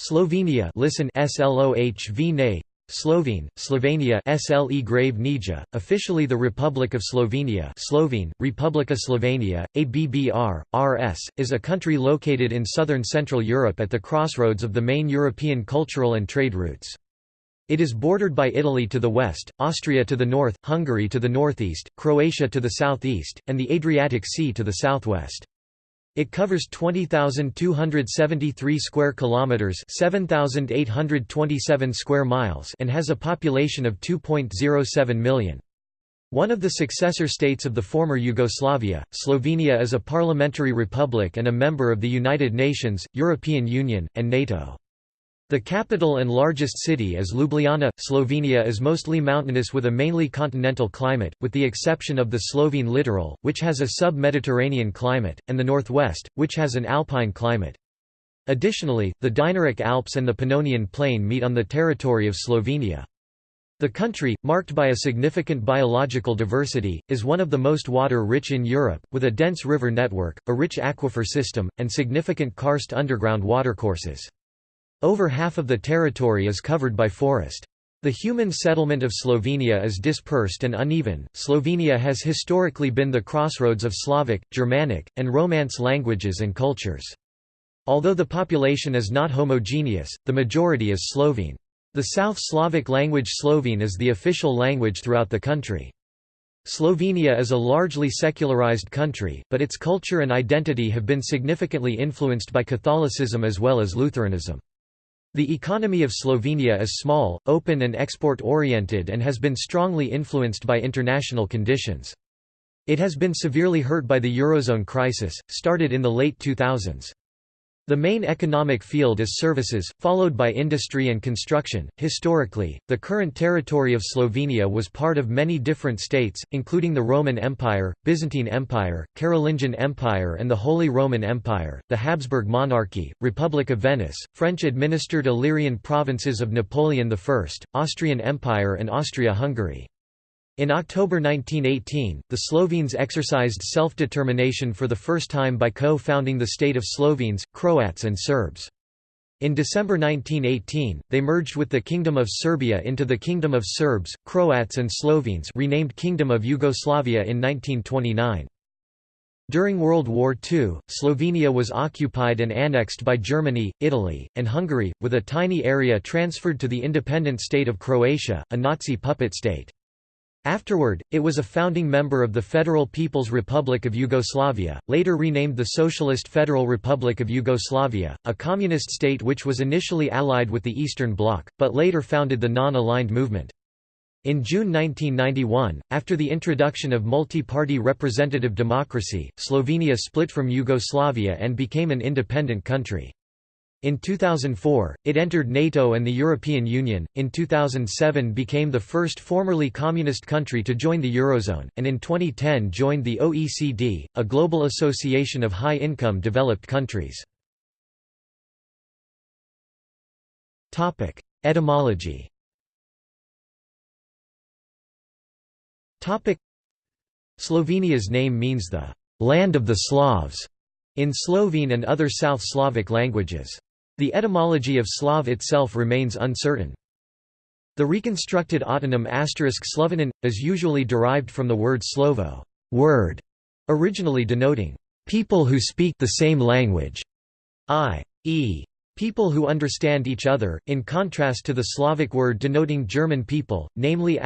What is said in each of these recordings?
Slovenia listen SLOHV Slovene, Slovenia SLE grave Nija, officially the Republic of Slovenia Slovene, Republika Slovenia, ABBR, RS, is a country located in southern Central Europe at the crossroads of the main European cultural and trade routes. It is bordered by Italy to the west, Austria to the north, Hungary to the northeast, Croatia to the southeast, and the Adriatic Sea to the southwest. It covers 20,273 square kilometers, 7,827 square miles, and has a population of 2.07 million. One of the successor states of the former Yugoslavia, Slovenia is a parliamentary republic and a member of the United Nations, European Union, and NATO. The capital and largest city is Ljubljana. Slovenia is mostly mountainous with a mainly continental climate, with the exception of the Slovene littoral, which has a sub-Mediterranean climate, and the northwest, which has an alpine climate. Additionally, the Dinaric Alps and the Pannonian Plain meet on the territory of Slovenia. The country, marked by a significant biological diversity, is one of the most water-rich in Europe, with a dense river network, a rich aquifer system, and significant karst underground watercourses. Over half of the territory is covered by forest. The human settlement of Slovenia is dispersed and uneven. Slovenia has historically been the crossroads of Slavic, Germanic, and Romance languages and cultures. Although the population is not homogeneous, the majority is Slovene. The South Slavic language Slovene is the official language throughout the country. Slovenia is a largely secularized country, but its culture and identity have been significantly influenced by Catholicism as well as Lutheranism. The economy of Slovenia is small, open and export-oriented and has been strongly influenced by international conditions. It has been severely hurt by the Eurozone crisis, started in the late 2000s. The main economic field is services, followed by industry and construction. Historically, the current territory of Slovenia was part of many different states, including the Roman Empire, Byzantine Empire, Carolingian Empire, and the Holy Roman Empire, the Habsburg monarchy, Republic of Venice, French administered Illyrian provinces of Napoleon I, Austrian Empire, and Austria Hungary. In October 1918, the Slovenes exercised self-determination for the first time by co-founding the state of Slovenes, Croats and Serbs. In December 1918, they merged with the Kingdom of Serbia into the Kingdom of Serbs, Croats and Slovenes renamed Kingdom of Yugoslavia in 1929. During World War II, Slovenia was occupied and annexed by Germany, Italy, and Hungary, with a tiny area transferred to the independent state of Croatia, a Nazi puppet state. Afterward, it was a founding member of the Federal People's Republic of Yugoslavia, later renamed the Socialist Federal Republic of Yugoslavia, a communist state which was initially allied with the Eastern Bloc, but later founded the Non-Aligned Movement. In June 1991, after the introduction of multi-party representative democracy, Slovenia split from Yugoslavia and became an independent country. In 2004, it entered NATO and the European Union, in 2007 became the first formerly communist country to join the Eurozone, and in 2010 joined the OECD, a global association of high-income developed countries. Etymology Slovenia's name means the «land of the Slavs» in Slovene and other South Slavic languages. The etymology of Slav itself remains uncertain. The reconstructed autonym asterisk Slovenin, is usually derived from the word slovo word", originally denoting people who speak the same language, i.e. people who understand each other, in contrast to the Slavic word denoting German people, namely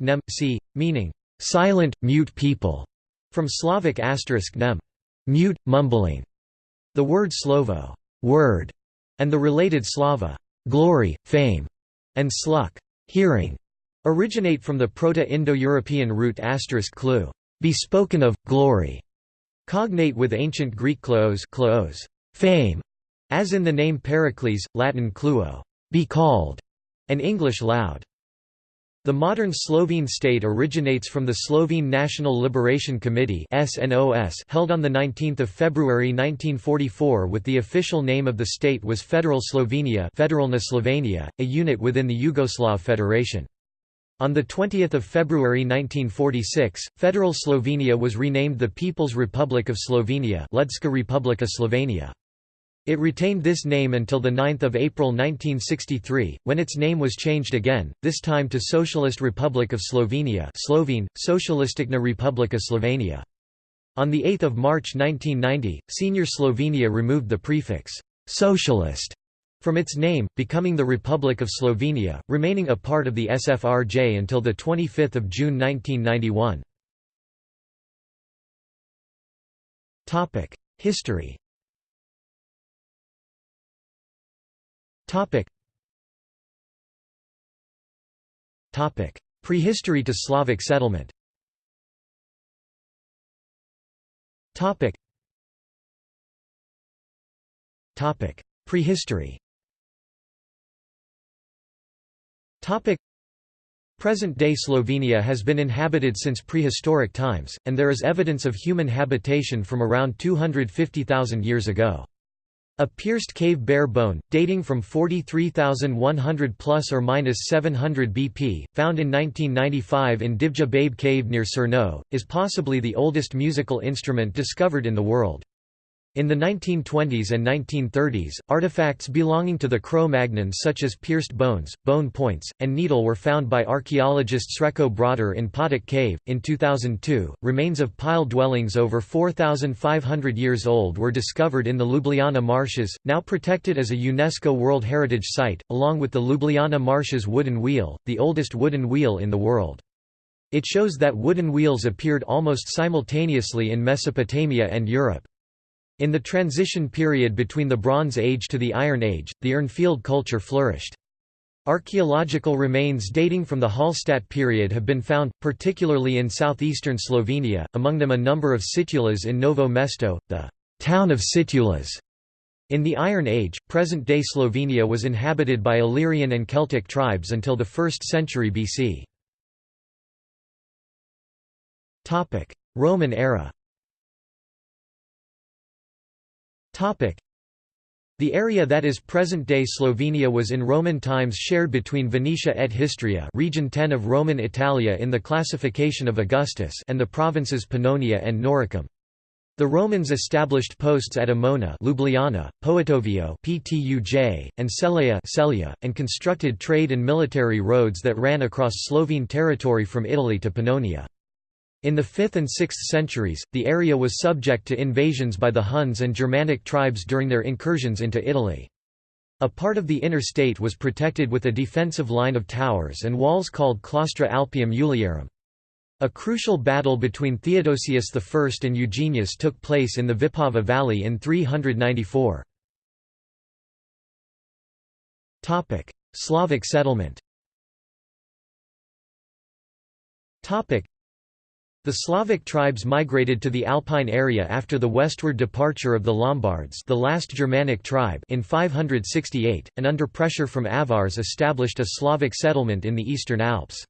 nem c, meaning silent, mute people, from Slavic asterisk nem mute, mumbling. The word slovo word and the related slava glory, fame, and sluk hearing, originate from the Proto-Indo-European root asterisk *clue, be spoken of, glory, cognate with ancient Greek kleos, kleos fame, as in the name Pericles, Latin cluo, be called, and English loud. The modern Slovene state originates from the Slovene National Liberation Committee held on 19 February 1944 with the official name of the state was Federal Slovenia Federalna Slovenia, a unit within the Yugoslav Federation. On 20 February 1946, Federal Slovenia was renamed the People's Republic of Slovenia Ljudska Republika Slovenia. It retained this name until 9 April 1963, when its name was changed again, this time to Socialist Republic of Slovenia Slovene, Socialisticna Republika Slovenia. On 8 March 1990, Senior Slovenia removed the prefix, "'socialist' from its name, becoming the Republic of Slovenia, remaining a part of the SFRJ until 25 June 1991. History Topic. Topic. Prehistory to Slavic settlement. Topic. Topic. Prehistory. Topic. Present-day Slovenia has been inhabited since prehistoric times, and there is evidence of human habitation from around 250,000 years ago. A pierced cave bear bone, dating from 43,100 plus or minus 700 BP, found in 1995 in Divje Babe Cave near Cerkno, is possibly the oldest musical instrument discovered in the world. In the 1920s and 1930s, artifacts belonging to the Cro-Magnons such as pierced bones, bone points, and needle were found by archaeologist Srečko Brodar in Potok Cave. In 2002, remains of pile dwellings over 4,500 years old were discovered in the Ljubljana marshes, now protected as a UNESCO World Heritage Site, along with the Ljubljana Marshes wooden wheel, the oldest wooden wheel in the world. It shows that wooden wheels appeared almost simultaneously in Mesopotamia and Europe. In the transition period between the Bronze Age to the Iron Age, the Urnfield culture flourished. Archaeological remains dating from the Hallstatt period have been found, particularly in southeastern Slovenia, among them a number of situlas in Novo Mesto, the town of situlas. In the Iron Age, present-day Slovenia was inhabited by Illyrian and Celtic tribes until the 1st century BC. Roman era the area that is present-day Slovenia was in Roman times shared between Venetia et Histria region 10 of Roman Italia in the classification of Augustus and the provinces Pannonia and Noricum. The Romans established posts at Emona Ljubljana, Poetovio Ptuj, and Celeia, and constructed trade and military roads that ran across Slovene territory from Italy to Pannonia. In the 5th and 6th centuries, the area was subject to invasions by the Huns and Germanic tribes during their incursions into Italy. A part of the inner state was protected with a defensive line of towers and walls called Claustra Alpium Iuliarum. A crucial battle between Theodosius I and Eugenius took place in the Vipava Valley in 394. Slavic settlement the Slavic tribes migrated to the Alpine area after the westward departure of the Lombards the last Germanic tribe in 568, and under pressure from Avars established a Slavic settlement in the eastern Alps.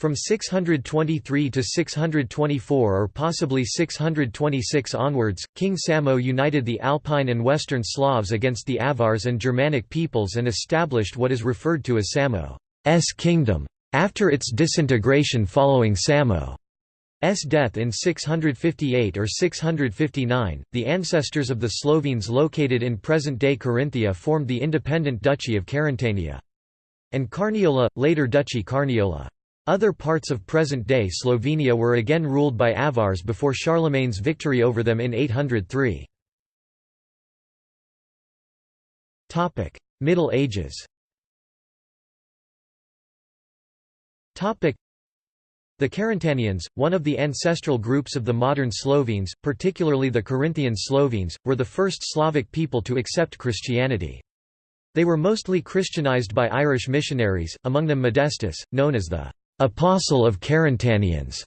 From 623 to 624 or possibly 626 onwards, King Samo united the Alpine and Western Slavs against the Avars and Germanic peoples and established what is referred to as Samo's kingdom. After its disintegration following Samo S death in 658 or 659, the ancestors of the Slovenes located in present-day Carinthia formed the independent Duchy of Carantania. And Carniola, later Duchy Carniola. Other parts of present-day Slovenia were again ruled by Avars before Charlemagne's victory over them in 803. Middle Ages the Carantanians, one of the ancestral groups of the modern Slovenes, particularly the Carinthian Slovenes, were the first Slavic people to accept Christianity. They were mostly Christianized by Irish missionaries, among them Modestus, known as the «Apostle of Carantanians»,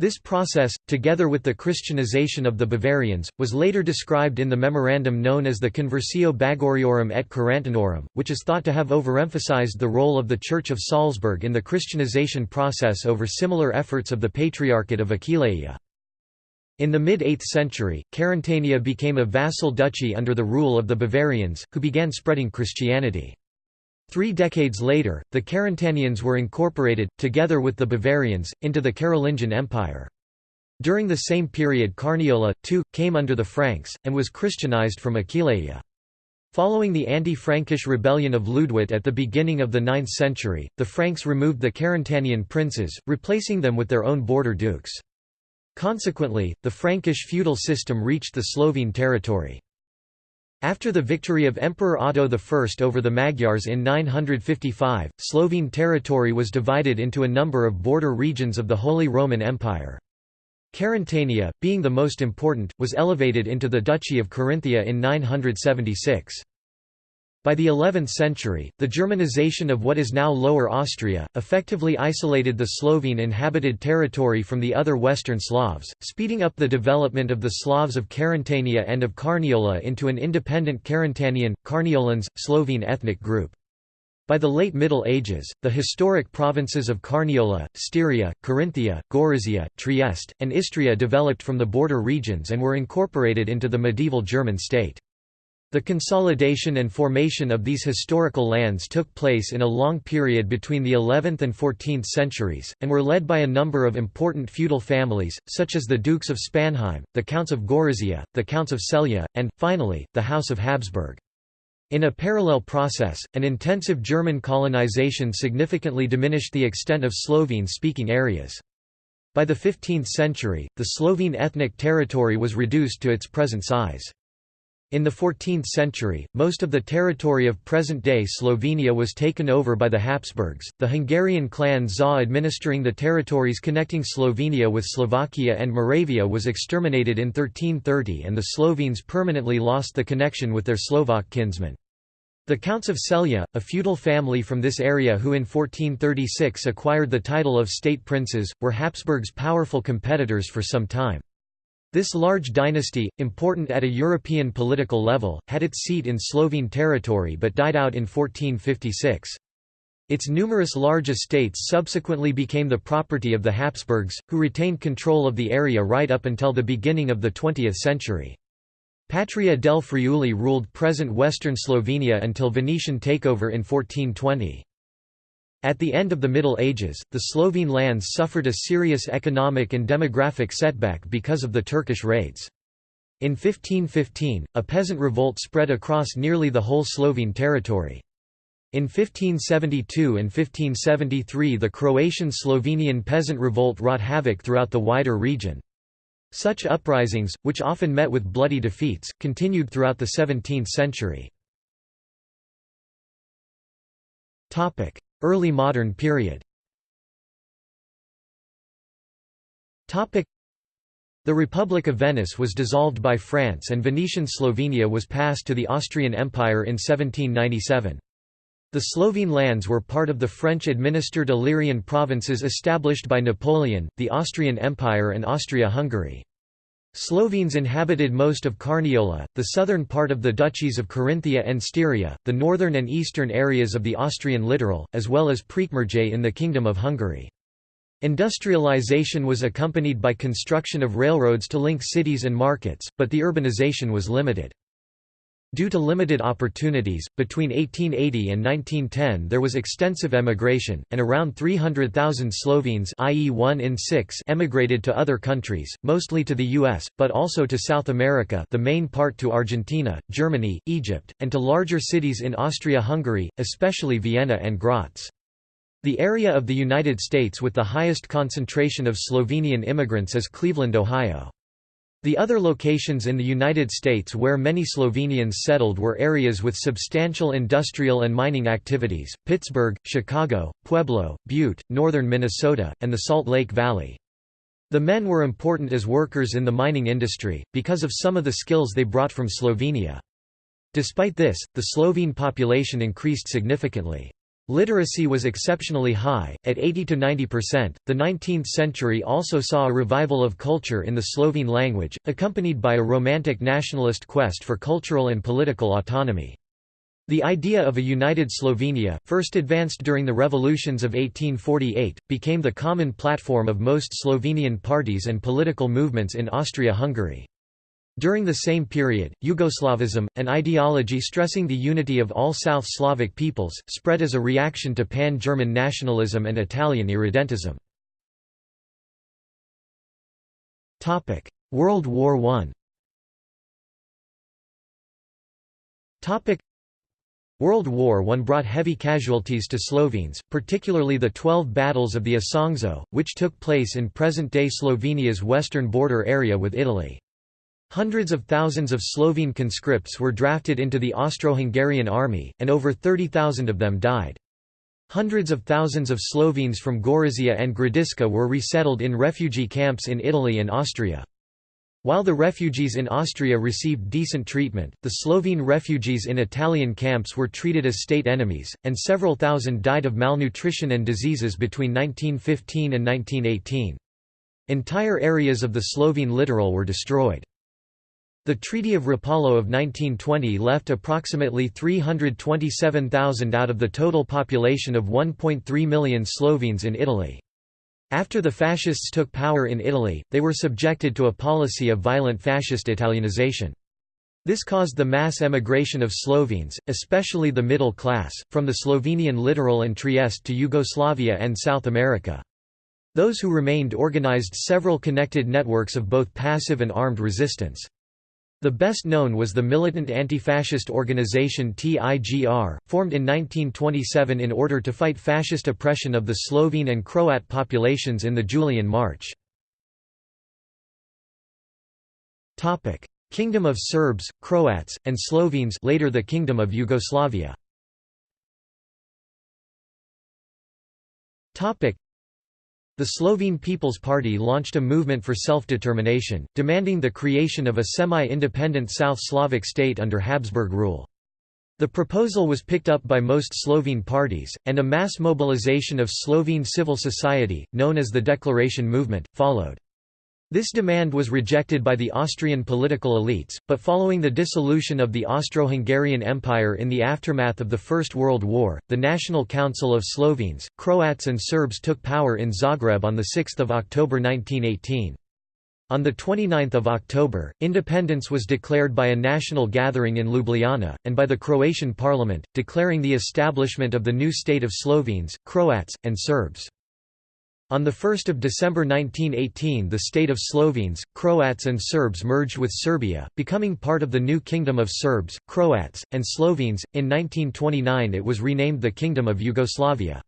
this process, together with the Christianization of the Bavarians, was later described in the memorandum known as the Conversio Bagoariorum et Carantanorum, which is thought to have overemphasized the role of the Church of Salzburg in the Christianization process over similar efforts of the Patriarchate of Aquileia. In the mid-8th century, Carantania became a vassal duchy under the rule of the Bavarians, who began spreading Christianity. Three decades later, the Carantanians were incorporated, together with the Bavarians, into the Carolingian Empire. During the same period Carniola, too, came under the Franks, and was Christianized from Aquileia. Following the anti-Frankish rebellion of Ljudevit at the beginning of the 9th century, the Franks removed the Carantanian princes, replacing them with their own border dukes. Consequently, the Frankish feudal system reached the Slovene territory. After the victory of Emperor Otto I over the Magyars in 955, Slovene territory was divided into a number of border regions of the Holy Roman Empire. Carantania, being the most important, was elevated into the Duchy of Carinthia in 976. By the 11th century, the Germanization of what is now Lower Austria, effectively isolated the Slovene inhabited territory from the other Western Slavs, speeding up the development of the Slavs of Carantania and of Carniola into an independent Carantanian, Carniolans, Slovene ethnic group. By the late Middle Ages, the historic provinces of Carniola, Styria, Carinthia, Gorizia, Trieste, and Istria developed from the border regions and were incorporated into the medieval German state. The consolidation and formation of these historical lands took place in a long period between the 11th and 14th centuries, and were led by a number of important feudal families, such as the Dukes of Spanheim, the Counts of Gorizia, the Counts of Celje, and, finally, the House of Habsburg. In a parallel process, an intensive German colonization significantly diminished the extent of Slovene-speaking areas. By the 15th century, the Slovene ethnic territory was reduced to its present size. In the 14th century, most of the territory of present-day Slovenia was taken over by the Habsburgs, the Hungarian clan Záh administering the territories connecting Slovenia with Slovakia and Moravia was exterminated in 1330 and the Slovenes permanently lost the connection with their Slovak kinsmen. The Counts of Celje, a feudal family from this area who in 1436 acquired the title of state princes, were Habsburg's powerful competitors for some time. This large dynasty, important at a European political level, had its seat in Slovene territory but died out in 1456. Its numerous large estates subsequently became the property of the Habsburgs, who retained control of the area right up until the beginning of the 20th century. Patria del Friuli ruled present western Slovenia until Venetian takeover in 1420. At the end of the Middle Ages, the Slovene lands suffered a serious economic and demographic setback because of the Turkish raids. In 1515, a peasant revolt spread across nearly the whole Slovene territory. In 1572 and 1573 the Croatian-Slovenian peasant revolt wrought havoc throughout the wider region. Such uprisings, which often met with bloody defeats, continued throughout the 17th century. Early modern period The Republic of Venice was dissolved by France and Venetian Slovenia was passed to the Austrian Empire in 1797. The Slovene lands were part of the French-administered Illyrian provinces established by Napoleon, the Austrian Empire and Austria-Hungary. Slovenes inhabited most of Carniola, the southern part of the duchies of Carinthia and Styria, the northern and eastern areas of the Austrian littoral, as well as Prekmurje in the Kingdom of Hungary. Industrialization was accompanied by construction of railroads to link cities and markets, but the urbanization was limited. Due to limited opportunities, between 1880 and 1910 there was extensive emigration, and around 300,000 Slovenes i.e. 1 in 6 emigrated to other countries, mostly to the US, but also to South America the main part to Argentina, Germany, Egypt, and to larger cities in Austria-Hungary, especially Vienna and Graz. The area of the United States with the highest concentration of Slovenian immigrants is Cleveland, Ohio. The other locations in the United States where many Slovenians settled were areas with substantial industrial and mining activities, Pittsburgh, Chicago, Pueblo, Butte, northern Minnesota, and the Salt Lake Valley. The men were important as workers in the mining industry, because of some of the skills they brought from Slovenia. Despite this, the Slovene population increased significantly. Literacy was exceptionally high, at 80 to 90%. The 19th century also saw a revival of culture in the Slovene language, accompanied by a romantic nationalist quest for cultural and political autonomy. The idea of a united Slovenia, first advanced during the revolutions of 1848, became the common platform of most Slovenian parties and political movements in Austria-Hungary. During the same period, Yugoslavism, an ideology stressing the unity of all South Slavic peoples, spread as a reaction to pan-German nationalism and Italian irredentism. World War I World War I brought heavy casualties to Slovenes, particularly the Twelve Battles of the Isonzo, which took place in present-day Slovenia's western border area with Italy. Hundreds of thousands of Slovene conscripts were drafted into the Austro-Hungarian army, and over 30,000 of them died. Hundreds of thousands of Slovenes from Gorizia and Gradiška were resettled in refugee camps in Italy and Austria. While the refugees in Austria received decent treatment, the Slovene refugees in Italian camps were treated as state enemies, and several thousand died of malnutrition and diseases between 1915 and 1918. Entire areas of the Slovene littoral were destroyed. The Treaty of Rapallo of 1920 left approximately 327,000 out of the total population of 1.3 million Slovenes in Italy. After the fascists took power in Italy, they were subjected to a policy of violent fascist Italianization. This caused the mass emigration of Slovenes, especially the middle class, from the Slovenian littoral and Trieste to Yugoslavia and South America. Those who remained organized several connected networks of both passive and armed resistance. The best known was the militant anti-fascist organization TIGR, formed in 1927 in order to fight fascist oppression of the Slovene and Croat populations in the Julian March. Kingdom of Serbs, Croats, and Slovenes later the Kingdom of Yugoslavia the Slovene People's Party launched a movement for self-determination, demanding the creation of a semi-independent South Slavic state under Habsburg rule. The proposal was picked up by most Slovene parties, and a mass mobilization of Slovene civil society, known as the Declaration Movement, followed. This demand was rejected by the Austrian political elites, but following the dissolution of the Austro-Hungarian Empire in the aftermath of the First World War, the National Council of Slovenes, Croats and Serbs took power in Zagreb on 6 October 1918. On 29 October, independence was declared by a national gathering in Ljubljana, and by the Croatian parliament, declaring the establishment of the new state of Slovenes, Croats, and Serbs. On 1 December 1918 the state of Slovenes, Croats and Serbs merged with Serbia, becoming part of the new Kingdom of Serbs, Croats, and Slovenes. In 1929 it was renamed the Kingdom of Yugoslavia.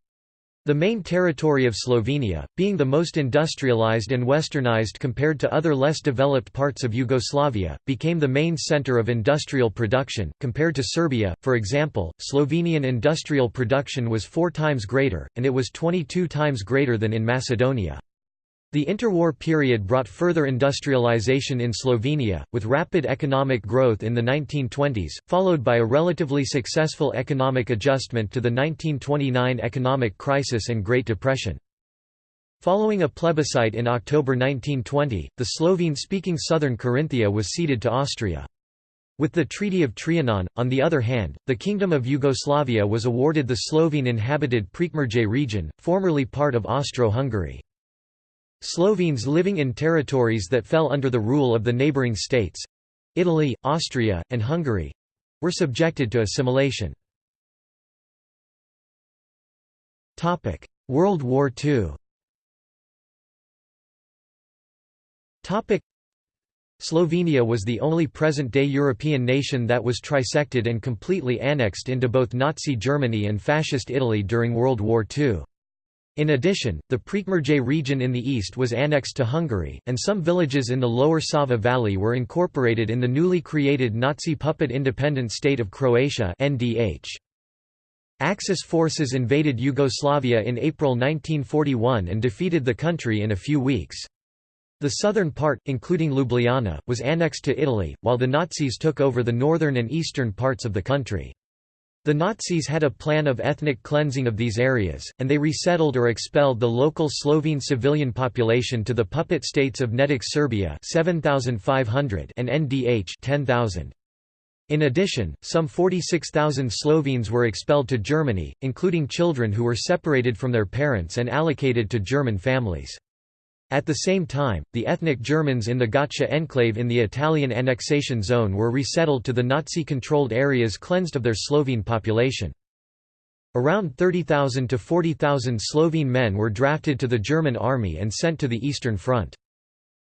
The main territory of Slovenia, being the most industrialized and westernized compared to other less developed parts of Yugoslavia, became the main center of industrial production. Compared to Serbia, for example, Slovenian industrial production was four times greater, and it was 22 times greater than in Macedonia. The interwar period brought further industrialization in Slovenia, with rapid economic growth in the 1920s, followed by a relatively successful economic adjustment to the 1929 economic crisis and Great Depression. Following a plebiscite in October 1920, the Slovene-speaking southern Carinthia was ceded to Austria. With the Treaty of Trianon, on the other hand, the Kingdom of Yugoslavia was awarded the Slovene-inhabited Prekmurje region, formerly part of Austro-Hungary. Slovenes living in territories that fell under the rule of the neighbouring states—Italy, Austria, and Hungary—were subjected to assimilation. World War II Slovenia was the only present-day European nation that was trisected and completely annexed into both Nazi Germany and Fascist Italy during World War II. In addition, the Prekmurje region in the east was annexed to Hungary, and some villages in the lower Sava valley were incorporated in the newly created Nazi puppet independent state of Croatia NDH. Axis forces invaded Yugoslavia in April 1941 and defeated the country in a few weeks. The southern part, including Ljubljana, was annexed to Italy, while the Nazis took over the northern and eastern parts of the country. The Nazis had a plan of ethnic cleansing of these areas, and they resettled or expelled the local Slovene civilian population to the puppet states of Nedić Serbia 7,500 and NDH 10,000. In addition, some 46,000 Slovenes were expelled to Germany, including children who were separated from their parents and allocated to German families. At the same time, the ethnic Germans in the Gottschee enclave in the Italian annexation zone were resettled to the Nazi-controlled areas cleansed of their Slovene population. Around 30,000 to 40,000 Slovene men were drafted to the German army and sent to the Eastern Front.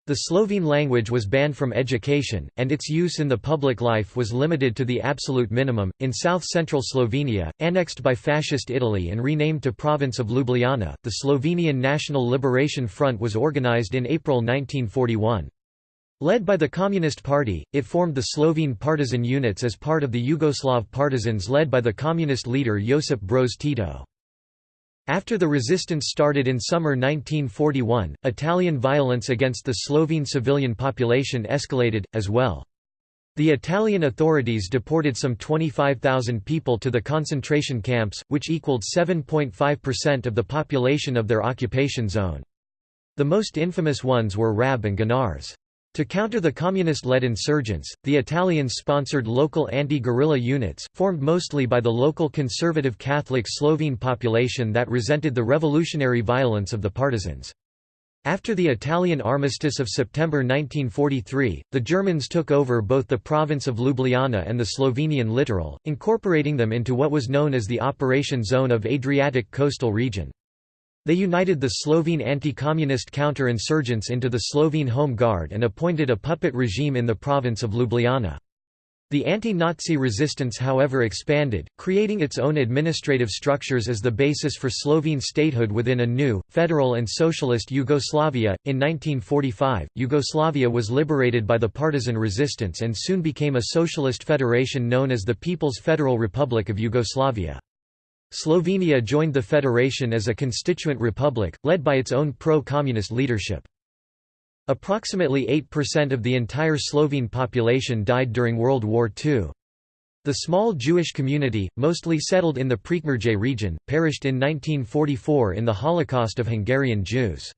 The Slovene language was banned from education, and its use in the public life was limited to the absolute minimum. In south central Slovenia, annexed by Fascist Italy and renamed to Province of Ljubljana, the Slovenian National Liberation Front was organized in April 1941. Led by the Communist Party, it formed the Slovene partisan units as part of the Yugoslav partisans led by the communist leader Josip Broz Tito. After the resistance started in summer 1941, Italian violence against the Slovene civilian population escalated, as well. The Italian authorities deported some 25,000 people to the concentration camps, which equaled 7.5% of the population of their occupation zone. The most infamous ones were Rab and Gonars. To counter the communist-led insurgents, the Italians sponsored local anti-guerrilla units, formed mostly by the local conservative Catholic Slovene population that resented the revolutionary violence of the partisans. After the Italian armistice of September 1943, the Germans took over both the province of Ljubljana and the Slovenian littoral, incorporating them into what was known as the Operation Zone of Adriatic Coastal Region. They united the Slovene anti-communist counter-insurgents into the Slovene Home Guard and appointed a puppet regime in the province of Ljubljana. The anti-Nazi resistance however expanded, creating its own administrative structures as the basis for Slovene statehood within a new, federal and socialist Yugoslavia. In 1945, Yugoslavia was liberated by the partisan resistance and soon became a socialist federation known as the People's Federal Republic of Yugoslavia. Slovenia joined the federation as a constituent republic, led by its own pro-communist leadership. Approximately 8% of the entire Slovene population died during World War II. The small Jewish community, mostly settled in the Prekmurje region, perished in 1944 in the Holocaust of Hungarian Jews.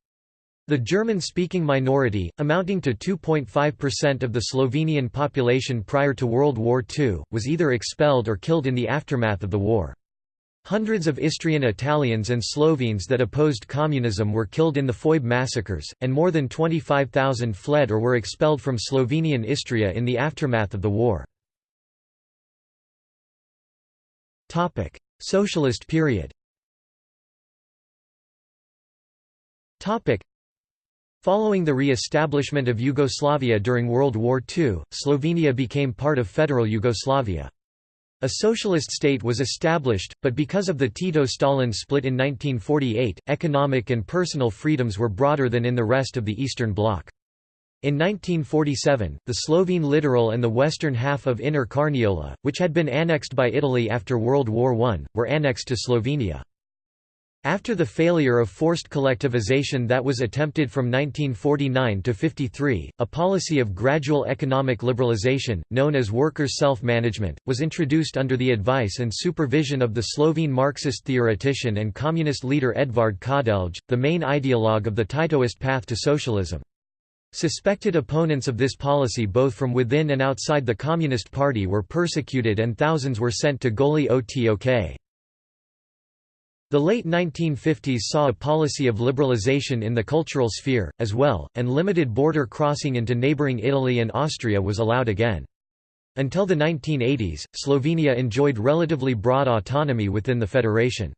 The German-speaking minority, amounting to 2.5% of the Slovenian population prior to World War II, was either expelled or killed in the aftermath of the war. Hundreds of Istrian Italians and Slovenes that opposed communism were killed in the Foibe massacres, and more than 25,000 fled or were expelled from Slovenian Istria in the aftermath of the war. Socialist period Following the re-establishment of Yugoslavia during World War II, Slovenia became part of Federal Yugoslavia. A socialist state was established, but because of the Tito-Stalin split in 1948, economic and personal freedoms were broader than in the rest of the Eastern Bloc. In 1947, the Slovene littoral and the western half of Inner Carniola, which had been annexed by Italy after World War I, were annexed to Slovenia. After the failure of forced collectivization that was attempted from 1949 to 53, a policy of gradual economic liberalization, known as workers' self-management, was introduced under the advice and supervision of the Slovene Marxist theoretician and communist leader Edvard Kardelj, the main ideologue of the Titoist path to socialism. Suspected opponents of this policy both from within and outside the Communist Party were persecuted and thousands were sent to Goli Otok. The late 1950s saw a policy of liberalization in the cultural sphere, as well, and limited border crossing into neighboring Italy and Austria was allowed again. Until the 1980s, Slovenia enjoyed relatively broad autonomy within the federation.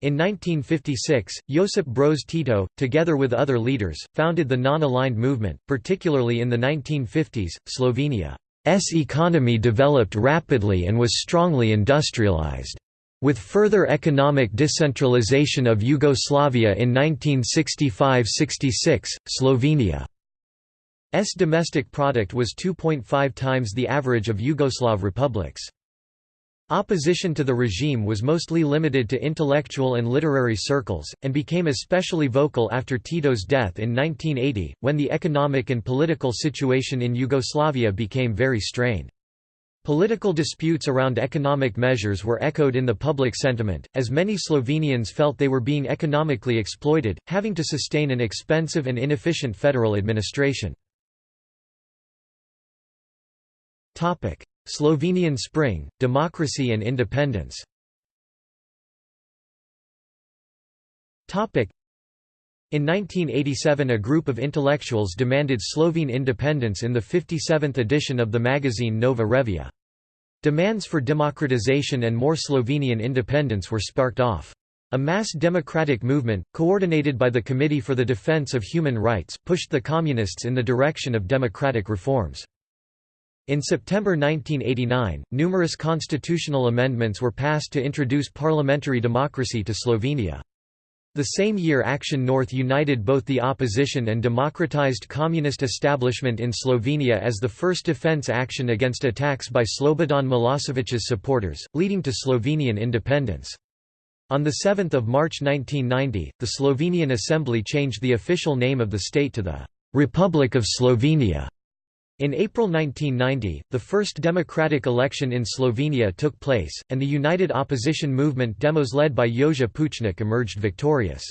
In 1956, Josip Broz Tito, together with other leaders, founded the non-aligned movement, particularly in the 1950s, Slovenia's economy developed rapidly and was strongly industrialized. With further economic decentralization of Yugoslavia in 1965–66, Slovenia's domestic product was 2.5 times the average of Yugoslav republics. Opposition to the regime was mostly limited to intellectual and literary circles, and became especially vocal after Tito's death in 1980, when the economic and political situation in Yugoslavia became very strained. Political disputes around economic measures were echoed in the public sentiment, as many Slovenians felt they were being economically exploited, having to sustain an expensive and inefficient federal administration. Slovenian Spring, Democracy and Independence in 1987 a group of intellectuals demanded Slovene independence in the 57th edition of the magazine Nova Revija. Demands for democratization and more Slovenian independence were sparked off. A mass democratic movement, coordinated by the Committee for the Defense of Human Rights, pushed the Communists in the direction of democratic reforms. In September 1989, numerous constitutional amendments were passed to introduce parliamentary democracy to Slovenia. The same year Action North united both the opposition and democratized communist establishment in Slovenia as the first defense action against attacks by Slobodan Milosevic's supporters, leading to Slovenian independence. On 7 March 1990, the Slovenian Assembly changed the official name of the state to the «Republic of Slovenia». In April 1990, the first democratic election in Slovenia took place, and the united opposition movement Demos led by Jože Pučnik emerged victorious.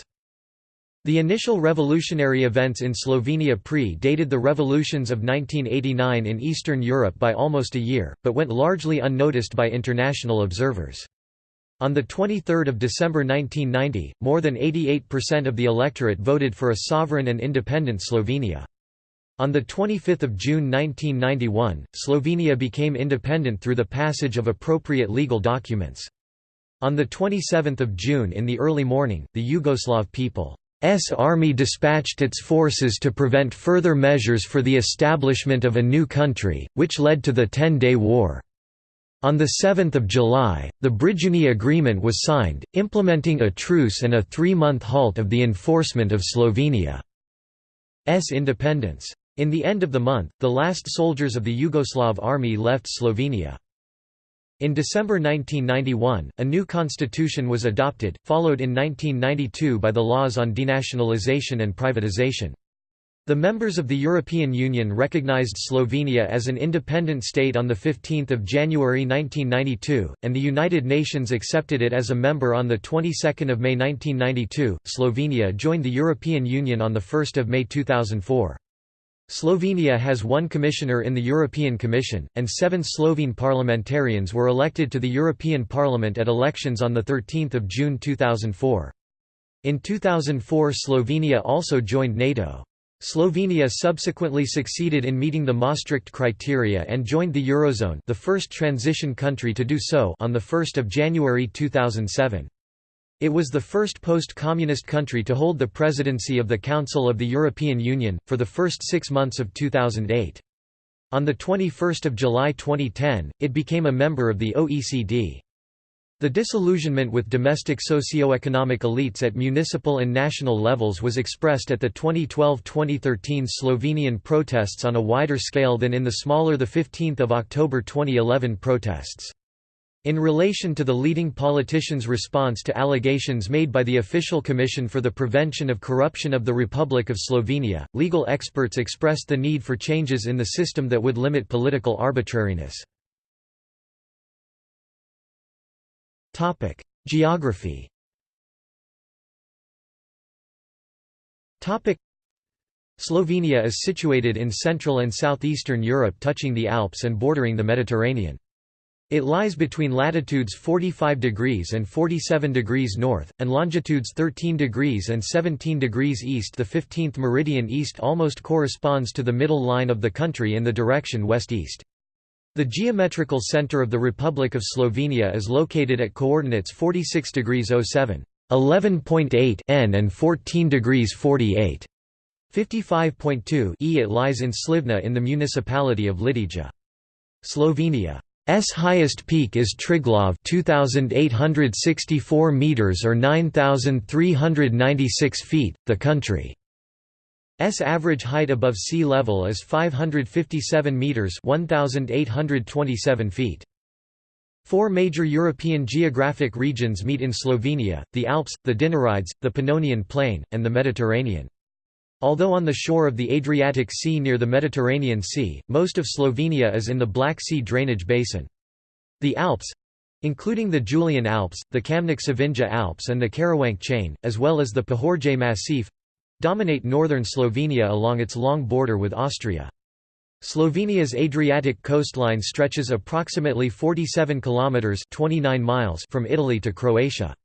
The initial revolutionary events in Slovenia pre-dated the revolutions of 1989 in Eastern Europe by almost a year, but went largely unnoticed by international observers. On 23 December 1990, more than 88% of the electorate voted for a sovereign and independent Slovenia. On 25 June 1991, Slovenia became independent through the passage of appropriate legal documents. On 27 June in the early morning, the Yugoslav People's army dispatched its forces to prevent further measures for the establishment of a new country, which led to the Ten-Day War. On 7 July, the Brijuni Agreement was signed, implementing a truce and a three-month halt of the enforcement of Slovenia's independence. In the end of the month, the last soldiers of the Yugoslav army left Slovenia. In December 1991, a new constitution was adopted, followed in 1992 by the laws on denationalization and privatization. The members of the European Union recognized Slovenia as an independent state on 15 January 1992, and the United Nations accepted it as a member on the 22nd of May 1992. Slovenia joined the European Union on 1 May 2004. Slovenia has one commissioner in the European Commission, and seven Slovene parliamentarians were elected to the European Parliament at elections on 13 June 2004. In 2004 Slovenia also joined NATO. Slovenia subsequently succeeded in meeting the Maastricht criteria and joined the Eurozone the first transition country to do so on 1 January 2007. It was the first post-communist country to hold the presidency of the Council of the European Union, for the first six months of 2008. On 21 July 2010, it became a member of the OECD. The disillusionment with domestic socio-economic elites at municipal and national levels was expressed at the 2012–2013 Slovenian protests on a wider scale than in the smaller 15 October 2011 protests. In relation to the leading politician's response to allegations made by the Official Commission for the Prevention of Corruption of the Republic of Slovenia, legal experts expressed the need for changes in the system that would limit political arbitrariness. Geography. Slovenia is situated in central and southeastern Europe touching the Alps and bordering the Mediterranean. It lies between latitudes 45 degrees and 47 degrees north, and longitudes 13 degrees and 17 degrees east. The 15th meridian east almost corresponds to the middle line of the country in the direction west-east. The geometrical center of the Republic of Slovenia is located at coordinates 46 degrees 07, 11.8 n and 14 degrees 48. 55.2 e. It lies in Slivna in the municipality of Litija. Slovenia's highest peak is Triglav 2864 meters or 9396 feet. The country S average height above sea level is 557 meters (1827 feet). Four major European geographic regions meet in Slovenia: the Alps, the Dinarides, the Pannonian Plain, and the Mediterranean. Although on the shore of the Adriatic Sea near the Mediterranean Sea, most of Slovenia is in the Black Sea drainage basin. The Alps including the Julian Alps, the Kamnik-Savinja Alps and the Karawank chain, as well as the Pohorje Massif, dominate northern Slovenia along its long border with Austria. Slovenia's Adriatic coastline stretches approximately 47 kilometers (29 miles) from Italy to Croatia.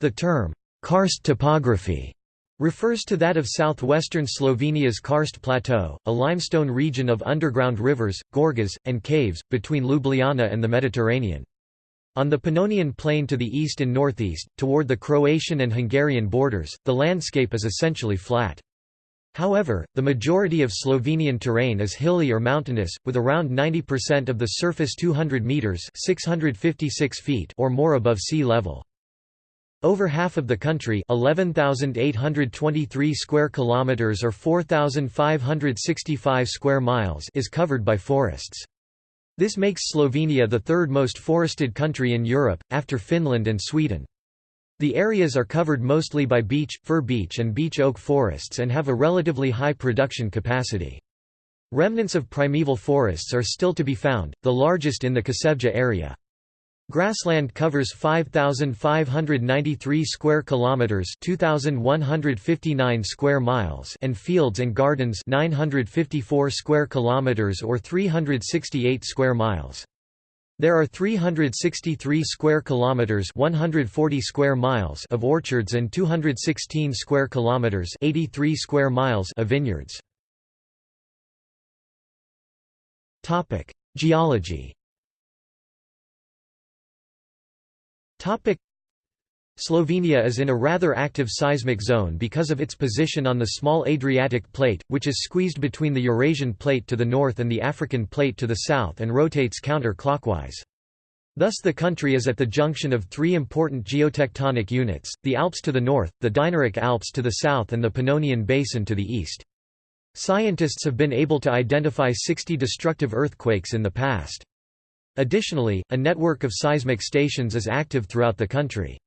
The term karst topography refers to that of southwestern Slovenia's karst plateau, a limestone region of underground rivers, gorges, and caves between Ljubljana and the Mediterranean. On the Pannonian Plain to the east and northeast, toward the Croatian and Hungarian borders, the landscape is essentially flat. However, the majority of Slovenian terrain is hilly or mountainous, with around 90% of the surface 200 meters (656 feet) or more above sea level. Over half of the country, 11,823 square kilometers or 4,565 square miles, is covered by forests. This makes Slovenia the third most forested country in Europe, after Finland and Sweden. The areas are covered mostly by beech, fir beech and beech oak forests and have a relatively high production capacity. Remnants of primeval forests are still to be found, the largest in the Kočevje area. Grassland covers 5593 square kilometers, 2159 square miles, and fields and gardens 954 square kilometers or 368 square miles. There are 363 square kilometers, 140 square miles of orchards and 216 square kilometers, 83 square miles of vineyards. Topic: Geology Slovenia is in a rather active seismic zone because of its position on the small Adriatic plate, which is squeezed between the Eurasian plate to the north and the African plate to the south and rotates counter-clockwise. Thus the country is at the junction of three important geotectonic units, the Alps to the north, the Dinaric Alps to the south and the Pannonian Basin to the east. Scientists have been able to identify 60 destructive earthquakes in the past. Additionally, a network of seismic stations is active throughout the country.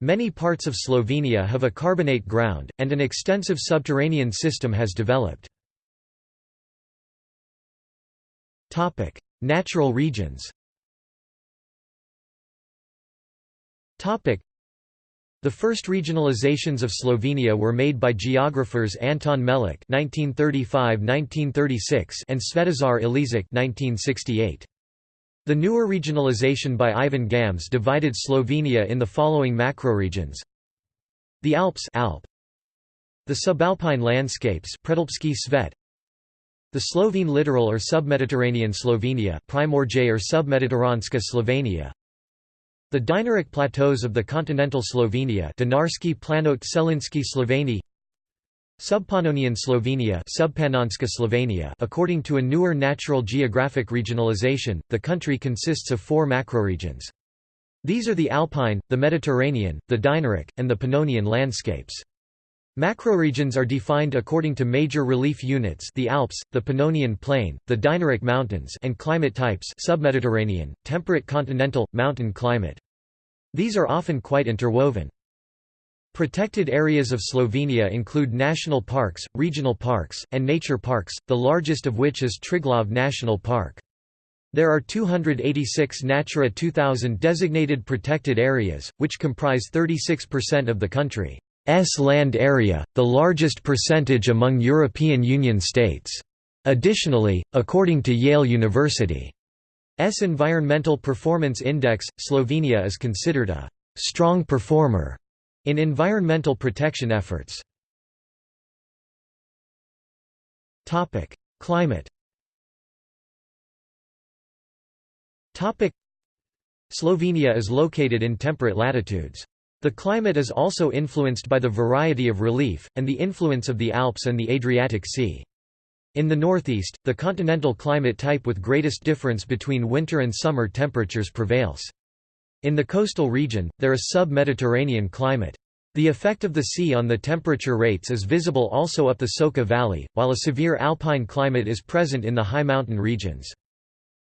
Many parts of Slovenia have a carbonate ground, and an extensive subterranean system has developed. Natural regions the first regionalizations of Slovenia were made by geographers Anton Melik (1935–1936) and Svetozar Ilešič (1968). The newer regionalization by Ivan Gams divided Slovenia in the following macroregions. The Alps Alp. The subalpine landscapes Predalpski Svet. The Slovene littoral or submediterranean Slovenia Primorje or submediteranska Slovenia. The Dinaric plateaus of the continental Slovenia Dinarski planot Selinski Sloveni Subpannonian Slovenia, Slovenia According to a newer natural geographic regionalization, the country consists of four macroregions. These are the Alpine, the Mediterranean, the Dinaric, and the Pannonian landscapes. Macroregions are defined according to major relief units the Alps, the Pannonian Plain, the Dinaric Mountains and climate types submediterranean, temperate continental, mountain climate. These are often quite interwoven. Protected areas of Slovenia include national parks, regional parks, and nature parks, the largest of which is Triglav National Park. There are 286 Natura 2000 designated protected areas, which comprise 36% of the country's land area, the largest percentage among European Union states. Additionally, according to Yale University's Environmental Performance Index, Slovenia is considered a «strong performer» in environmental protection efforts. Climate Slovenia is located in temperate latitudes. The climate is also influenced by the variety of relief, and the influence of the Alps and the Adriatic Sea. In the northeast, the continental climate type with greatest difference between winter and summer temperatures prevails. In the coastal region, there is sub-Mediterranean climate. The effect of the sea on the temperature rates is visible also up the Soča Valley, while a severe alpine climate is present in the high mountain regions.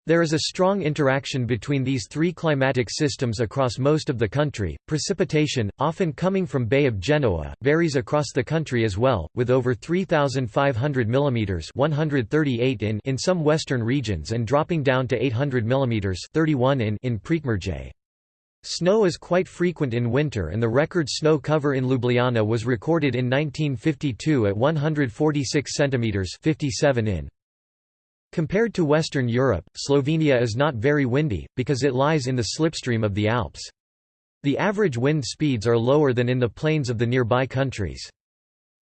There is a strong interaction between these three climatic systems across most of the country. Precipitation, often coming from Bay of Genoa, varies across the country as well, with over 3,500 mm 138 in in some western regions and dropping down to 800 mm 31 in in Prekmurje. Snow is quite frequent in winter and the record snow cover in Ljubljana was recorded in 1952 at 146 cm 57 in. Compared to Western Europe, Slovenia is not very windy, because it lies in the slipstream of the Alps. The average wind speeds are lower than in the plains of the nearby countries.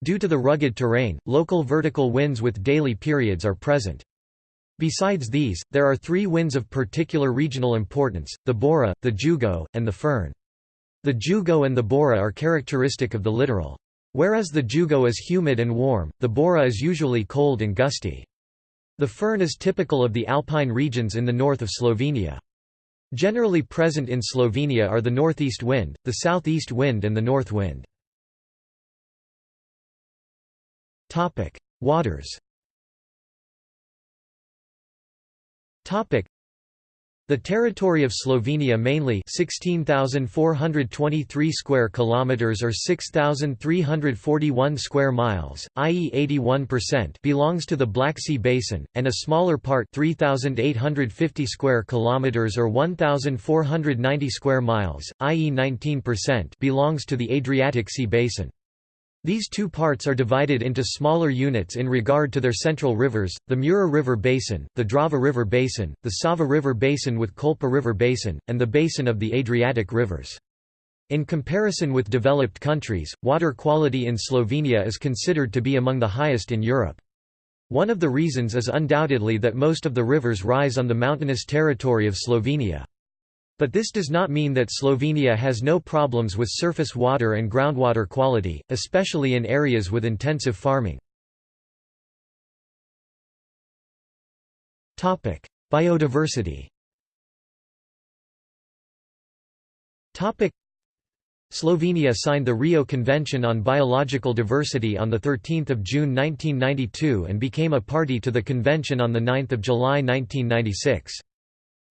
Due to the rugged terrain, local vertical winds with daily periods are present. Besides these, there are three winds of particular regional importance, the Bora, the Jugo, and the Foehn. The Jugo and the Bora are characteristic of the littoral. Whereas the Jugo is humid and warm, the Bora is usually cold and gusty. The Foehn is typical of the alpine regions in the north of Slovenia. Generally present in Slovenia are the northeast wind, the southeast wind and the north wind. Waters the territory of Slovenia mainly 16,423 square kilometers or 6,341 square miles, i.e. 81% belongs to the Black Sea basin and a smaller part 3,850 square kilometers or 1,490 square miles, i.e. 19% belongs to the Adriatic Sea basin. These two parts are divided into smaller units in regard to their central rivers, the Mura River Basin, the Drava River Basin, the Sava River Basin with Kolpa River Basin, and the basin of the Adriatic rivers. In comparison with developed countries, water quality in Slovenia is considered to be among the highest in Europe. One of the reasons is undoubtedly that most of the rivers rise on the mountainous territory of Slovenia. But this does not mean that Slovenia has no problems with surface water and groundwater quality, especially in areas with intensive farming. Biodiversity Slovenia signed the Rio Convention on Biological Diversity on 13 June 1992 and became a party to the convention on 9 July 1996.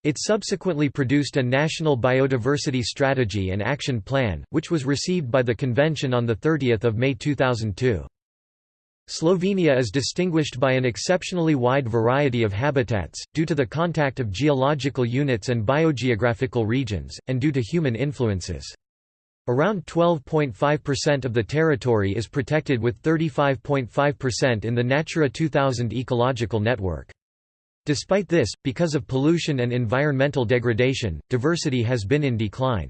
It subsequently produced a National Biodiversity Strategy and Action Plan, which was received by the Convention on 30 May 2002. Slovenia is distinguished by an exceptionally wide variety of habitats, due to the contact of geological units and biogeographical regions, and due to human influences. Around 12.5% of the territory is protected with 35.5% in the Natura 2000 ecological network. Despite this, because of pollution and environmental degradation, diversity has been in decline.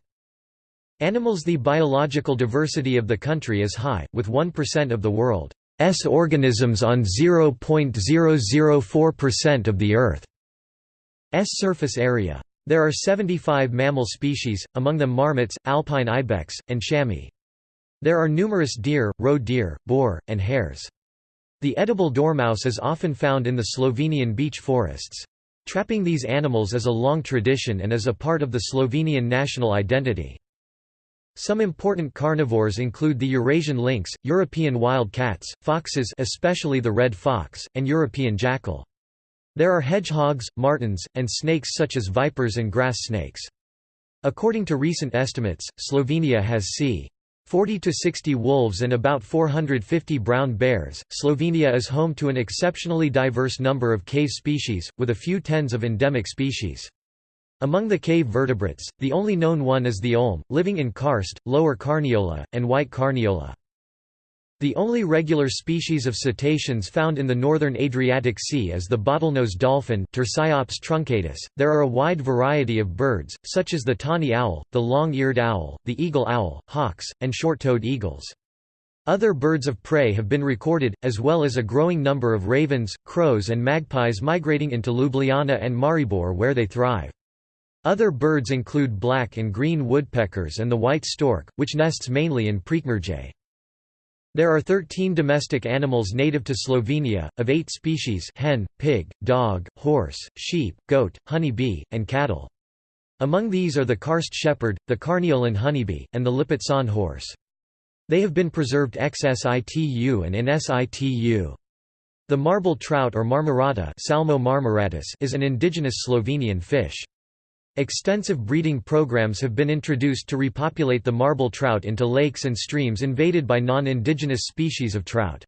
Animals The biological diversity of the country is high, with 1% of the world's organisms on 0.004% of the Earth's surface area. There are 75 mammal species, among them marmots, alpine ibex, and chamois. There are numerous deer, roe deer, boar, and hares. The edible dormouse is often found in the Slovenian beech forests. Trapping these animals is a long tradition and is a part of the Slovenian national identity. Some important carnivores include the Eurasian lynx, European wild cats, foxes especially the red fox, and European jackal. There are hedgehogs, martens, and snakes such as vipers and grass snakes. According to recent estimates, Slovenia has c. 40 to 60 wolves and about 450 brown bears. Slovenia is home to an exceptionally diverse number of cave species, with a few tens of endemic species. Among the cave vertebrates, the only known one is the olm, living in karst, lower Carniola, and white Carniola. The only regular species of cetaceans found in the northern Adriatic Sea is the bottlenose dolphin Tursiops truncatus. There are a wide variety of birds, such as the tawny owl, the long-eared owl, the eagle owl, hawks, and short-toed eagles. Other birds of prey have been recorded, as well as a growing number of ravens, crows and magpies migrating into Ljubljana and Maribor where they thrive. Other birds include black and green woodpeckers and the white stork, which nests mainly in Prekmurje. There are 13 domestic animals native to Slovenia, of eight species hen, pig, dog, horse, sheep, goat, honey-bee, and cattle. Among these are the karst shepherd, the Carniolan honeybee, and the Lipizzan horse. They have been preserved ex situ and in situ. The marble trout or marmorata Salmo is an indigenous Slovenian fish. Extensive breeding programs have been introduced to repopulate the marble trout into lakes and streams invaded by non-indigenous species of trout.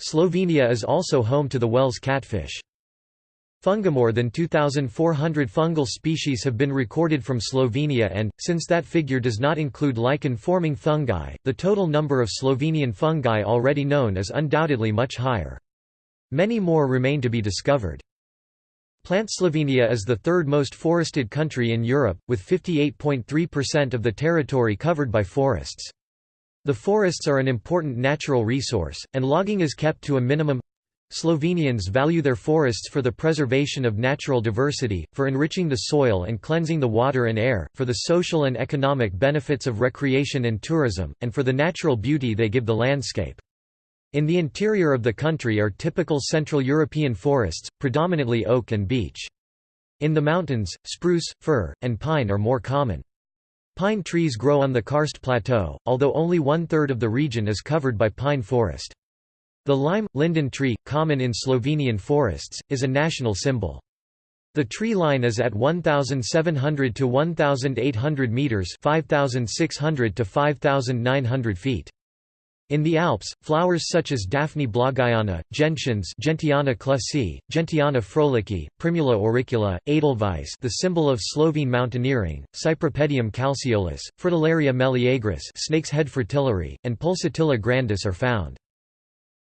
Slovenia is also home to the Wels catfish. More than 2,400 fungal species have been recorded from Slovenia and, since that figure does not include lichen-forming fungi, the total number of Slovenian fungi already known is undoubtedly much higher. Many more remain to be discovered. Plant Slovenia is the third most forested country in Europe, with 58.3% of the territory covered by forests. The forests are an important natural resource, and logging is kept to a minimum. Slovenians value their forests for the preservation of natural diversity, for enriching the soil and cleansing the water and air, for the social and economic benefits of recreation and tourism, and for the natural beauty they give the landscape. In the interior of the country are typical Central European forests, predominantly oak and beech. In the mountains, spruce, fir, and pine are more common. Pine trees grow on the karst plateau, although only one-third of the region is covered by pine forest. The lime, linden tree, common in Slovenian forests, is a national symbol. The tree line is at 1,700 to 1,800 metres 5,600 to 5,900 feet. In the Alps, flowers such as Daphne blagayana, gentians Gentiana clusii, Gentiana froelichii, Primula auricula, Edelweiss the symbol of Slovene mountaineering, Cypripedium calceolus, Fritillaria meleagris snake's head fritillary, and Pulsatilla grandis are found.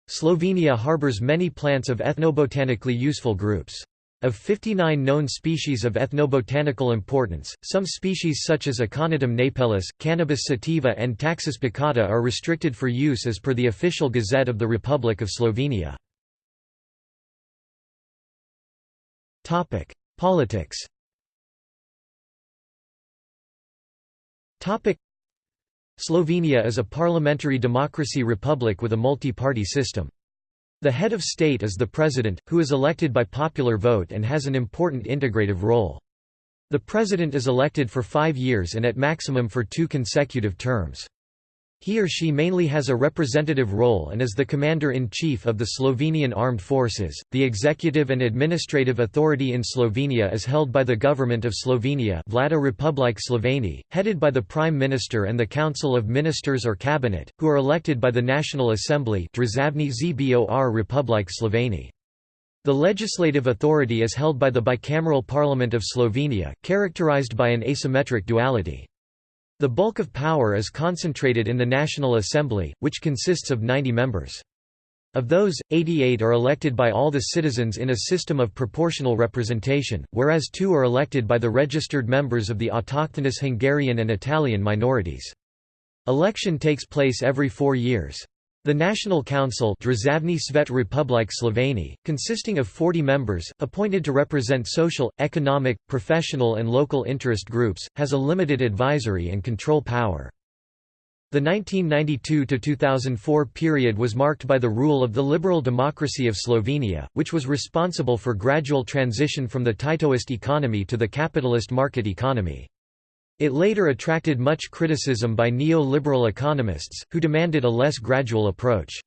Slovenia harbors many plants of ethnobotanically useful groups. Of 59 known species of ethnobotanical importance, some species such as Aconitum napellus, Cannabis sativa and Taxus baccata are restricted for use as per the official Gazette of the Republic of Slovenia. Politics Slovenia is a parliamentary democracy republic with a multi-party system. The head of state is the president, who is elected by popular vote and has an important integrative role. The president is elected for five years and at maximum for two consecutive terms. He or she mainly has a representative role and is the commander-in-chief of the Slovenian Armed Forces. The executive and administrative authority in Slovenia is held by the Government of Slovenia, Vlada Republike Sloveni, headed by the Prime Minister and the Council of Ministers or Cabinet, who are elected by the National Assembly, Državni Zbor Republike. The legislative authority is held by the bicameral Parliament of Slovenia, characterized by an asymmetric duality. The bulk of power is concentrated in the National Assembly, which consists of 90 members. Of those, 88 are elected by all the citizens in a system of proportional representation, whereas two are elected by the registered members of the autochthonous Hungarian and Italian minorities. Election takes place every four years. The National Council Svet Republik Sloveni, consisting of 40 members, appointed to represent social, economic, professional and local interest groups, has a limited advisory and control power. The 1992–2004 period was marked by the rule of the liberal democracy of Slovenia, which was responsible for gradual transition from the Titoist economy to the capitalist market economy. It later attracted much criticism by neo-liberal economists, who demanded a less gradual approach.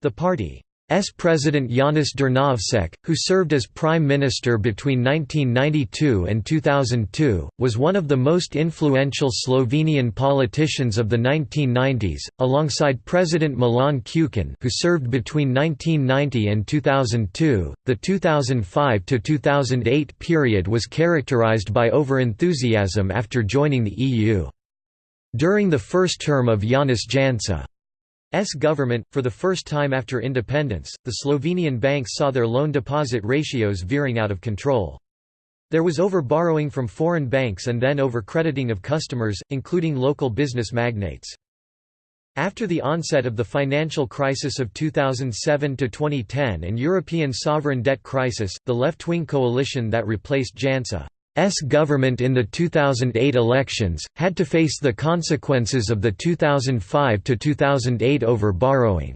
The party S President Janez Drnovšek, who served as Prime Minister between 1992 and 2002, was one of the most influential Slovenian politicians of the 1990s, alongside President Milan Kučan who served between 1990 and 2002. The 2005 to 2008 period was characterized by over-enthusiasm after joining the EU. During the first term of Janez Janša S government, for the first time after independence, the Slovenian banks saw their loan-deposit ratios veering out of control. There was over-borrowing from foreign banks and then over-crediting of customers, including local business magnates. After the onset of the financial crisis of 2007–2010 and European sovereign debt crisis, the left-wing coalition that replaced Janša S government in the 2008 elections, had to face the consequences of the 2005–2008 over-borrowing.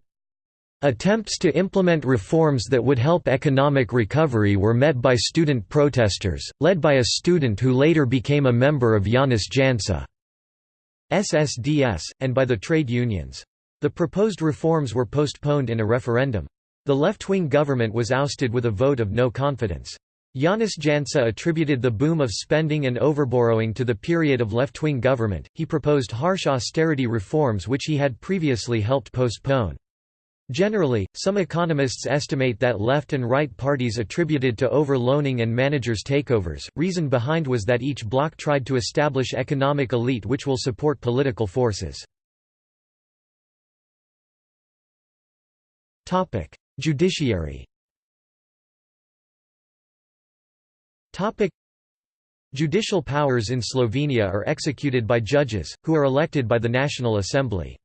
Attempts to implement reforms that would help economic recovery were met by student protesters, led by a student who later became a member of Janez Janša. SSDS, and by the trade unions. The proposed reforms were postponed in a referendum. The left-wing government was ousted with a vote of no confidence. Janez Janša attributed the boom of spending and overborrowing to the period of left-wing government. He proposed harsh austerity reforms which he had previously helped postpone. Generally, some economists estimate that left and right parties attributed to over-loaning and managers' takeovers. Reason behind was that each bloc tried to establish economic elite which will support political forces. Judiciary Topic Judicial powers in Slovenia are executed by judges, who are elected by the National Assembly.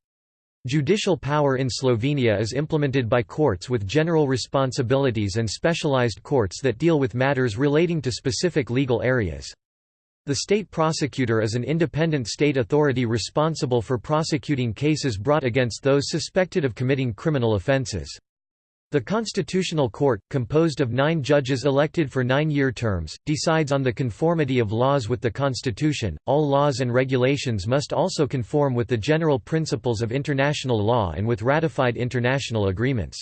Judicial power in Slovenia is implemented by courts with general responsibilities and specialized courts that deal with matters relating to specific legal areas. The state prosecutor is an independent state authority responsible for prosecuting cases brought against those suspected of committing criminal offences. The Constitutional Court, composed of nine judges elected for nine-year terms, decides on the conformity of laws with the Constitution. All laws and regulations must also conform with the general principles of international law and with ratified international agreements.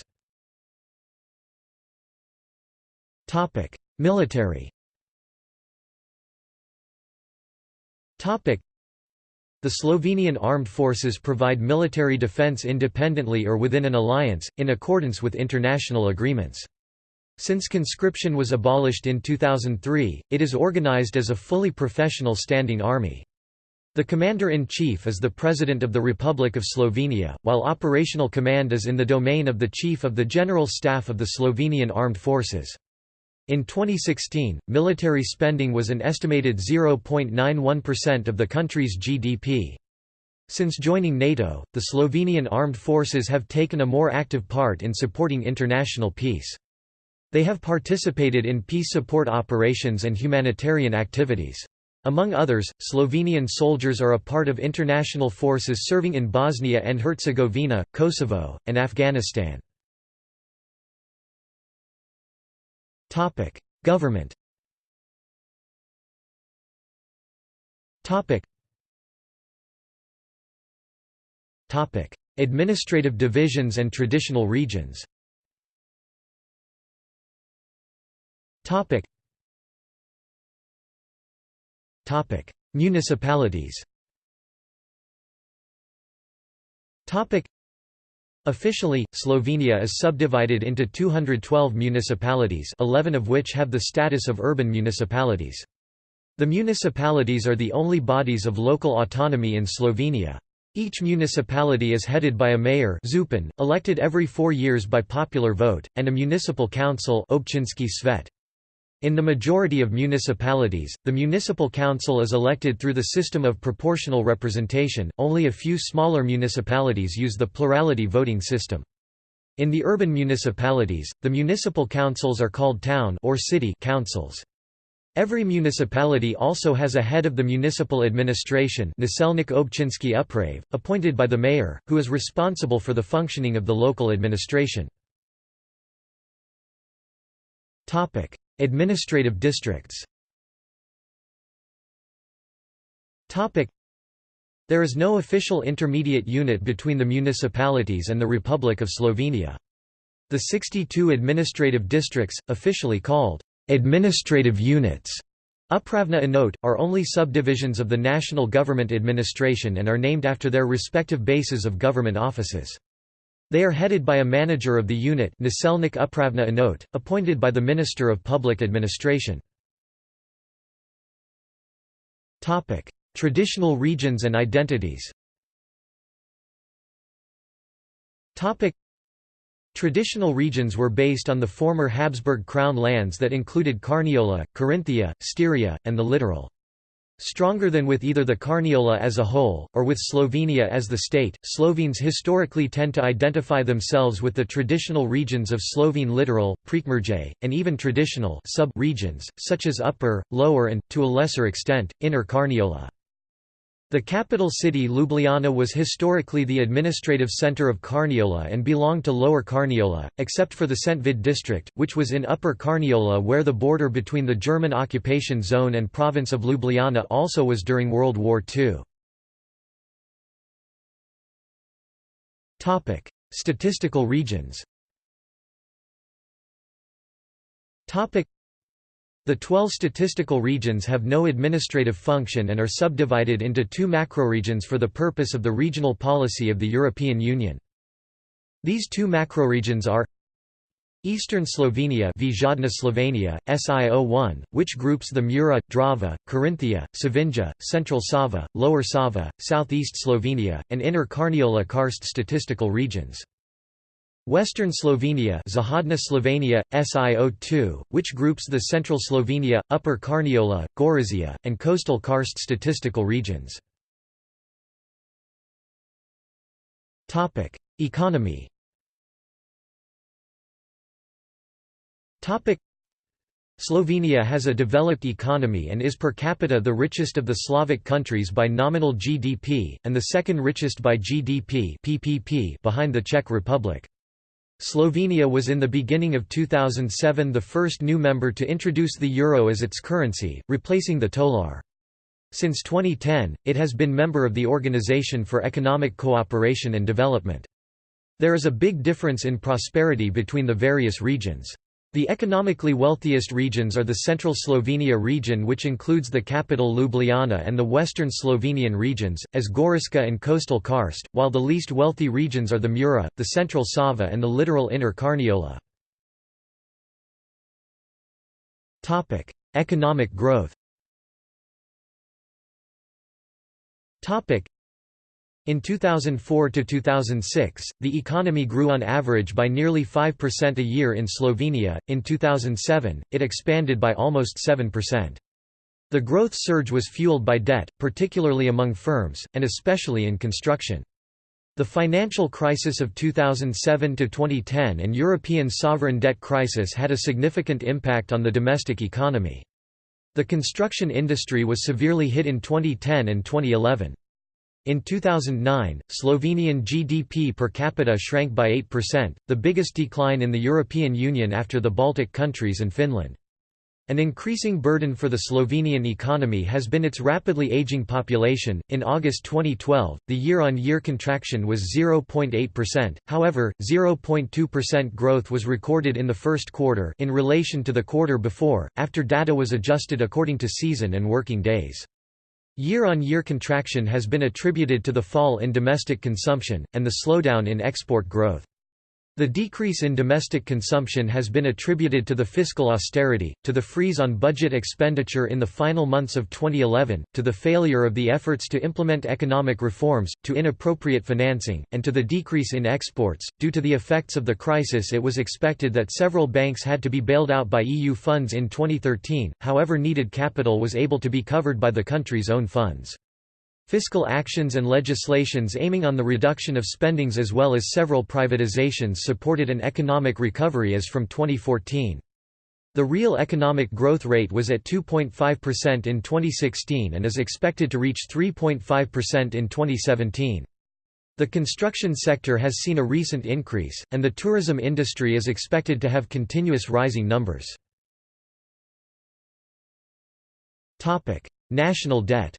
Topic: Military. Topic: the Slovenian armed forces provide military defense independently or within an alliance, in accordance with international agreements. Since conscription was abolished in 2003, it is organized as a fully professional standing army. The Commander-in-Chief is the President of the Republic of Slovenia, while operational command is in the domain of the Chief of the General Staff of the Slovenian Armed Forces. In 2016, military spending was an estimated 0.91% of the country's GDP. Since joining NATO, the Slovenian armed forces have taken a more active part in supporting international peace. They have participated in peace support operations and humanitarian activities. Among others, Slovenian soldiers are a part of international forces serving in Bosnia and Herzegovina, Kosovo, and Afghanistan. Topic: Government. Topic. Topic: Administrative divisions and traditional regions. Topic. Topic: Municipalities. Topic. Officially, Slovenia is subdivided into 212 municipalities 11 of which have the status of urban municipalities. The municipalities are the only bodies of local autonomy in Slovenia. Each municipality is headed by a mayor elected every four years by popular vote, and a municipal council svet. In the majority of municipalities, the municipal council is elected through the system of proportional representation, only a few smaller municipalities use the plurality voting system. In the urban municipalities, the municipal councils are called town or city councils. Every municipality also has a head of the municipal administration appointed by the mayor, who is responsible for the functioning of the local administration. Administrative districts There is no official intermediate unit between the municipalities and the Republic of Slovenia. The 62 administrative districts, officially called administrative units, Upravna enot, are only subdivisions of the national government administration and are named after their respective bases of government offices. They are headed by a manager of the unit Naselnik Upravna Enot, appointed by the Minister of Public Administration. Traditional regions and identities Traditional regions were based on the former Habsburg crown lands that included Carniola, Carinthia, Styria, and the littoral. Stronger than with either the Carniola as a whole, or with Slovenia as the state, Slovenes historically tend to identify themselves with the traditional regions of Slovene littoral, Prekmurje, and even traditional sub-regions, such as Upper, Lower and, to a lesser extent, Inner Carniola. The capital city Ljubljana was historically the administrative centre of Carniola and belonged to Lower Carniola, except for the Šentvid district, which was in Upper Carniola where the border between the German occupation zone and province of Ljubljana also was during World War II. Statistical regions the 12 statistical regions have no administrative function and are subdivided into two macroregions for the purpose of the regional policy of the European Union. These two macroregions are Eastern Slovenia Vzhodna Slovenia, SIO1, which groups the Mura, Drava, Carinthia, Savinja, Central Sava, Lower Sava, Southeast Slovenia, and Inner Carniola Karst statistical regions. Western Slovenia Zahodna Slovenia, SIO2, which groups the Central Slovenia, Upper Carniola, Gorizia, and Coastal Karst statistical regions. Economy Slovenia has a developed economy and is per capita the richest of the Slavic countries by nominal GDP, and the second richest by GDP PPP behind the Czech Republic. Slovenia was in the beginning of 2007 the first new member to introduce the euro as its currency, replacing the tolar. Since 2010, it has been member of the Organization for Economic Cooperation and Development. There is a big difference in prosperity between the various regions. The economically wealthiest regions are the central Slovenia region which includes the capital Ljubljana and the western Slovenian regions, as Goriška and coastal Karst, while the least wealthy regions are the Mura, the central Sava and the littoral inner Carniola. Economic growth in 2004 to 2006, the economy grew on average by nearly 5% a year in Slovenia, in 2007, it expanded by almost 7%. The growth surge was fueled by debt, particularly among firms, and especially in construction. The financial crisis of 2007–2010 and European sovereign debt crisis had a significant impact on the domestic economy. The construction industry was severely hit in 2010 and 2011. In 2009, Slovenian GDP per capita shrank by 8%, the biggest decline in the European Union after the Baltic countries and Finland. An increasing burden for the Slovenian economy has been its rapidly aging population. In August 2012, the year on year contraction was 0.8%, however, 0.2% growth was recorded in the first quarter in relation to the quarter before, after data was adjusted according to season and working days. Year-on-year contraction has been attributed to the fall in domestic consumption, and the slowdown in export growth. The decrease in domestic consumption has been attributed to the fiscal austerity, to the freeze on budget expenditure in the final months of 2011, to the failure of the efforts to implement economic reforms, to inappropriate financing, and to the decrease in exports. Due to the effects of the crisis, it was expected that several banks had to be bailed out by EU funds in 2013, however, needed capital was able to be covered by the country's own funds. Fiscal actions and legislations aiming on the reduction of spendings as well as several privatizations supported an economic recovery as from 2014. The real economic growth rate was at 2.5% in 2016 and is expected to reach 3.5% in 2017. The construction sector has seen a recent increase, and the tourism industry is expected to have continuous rising numbers. National debt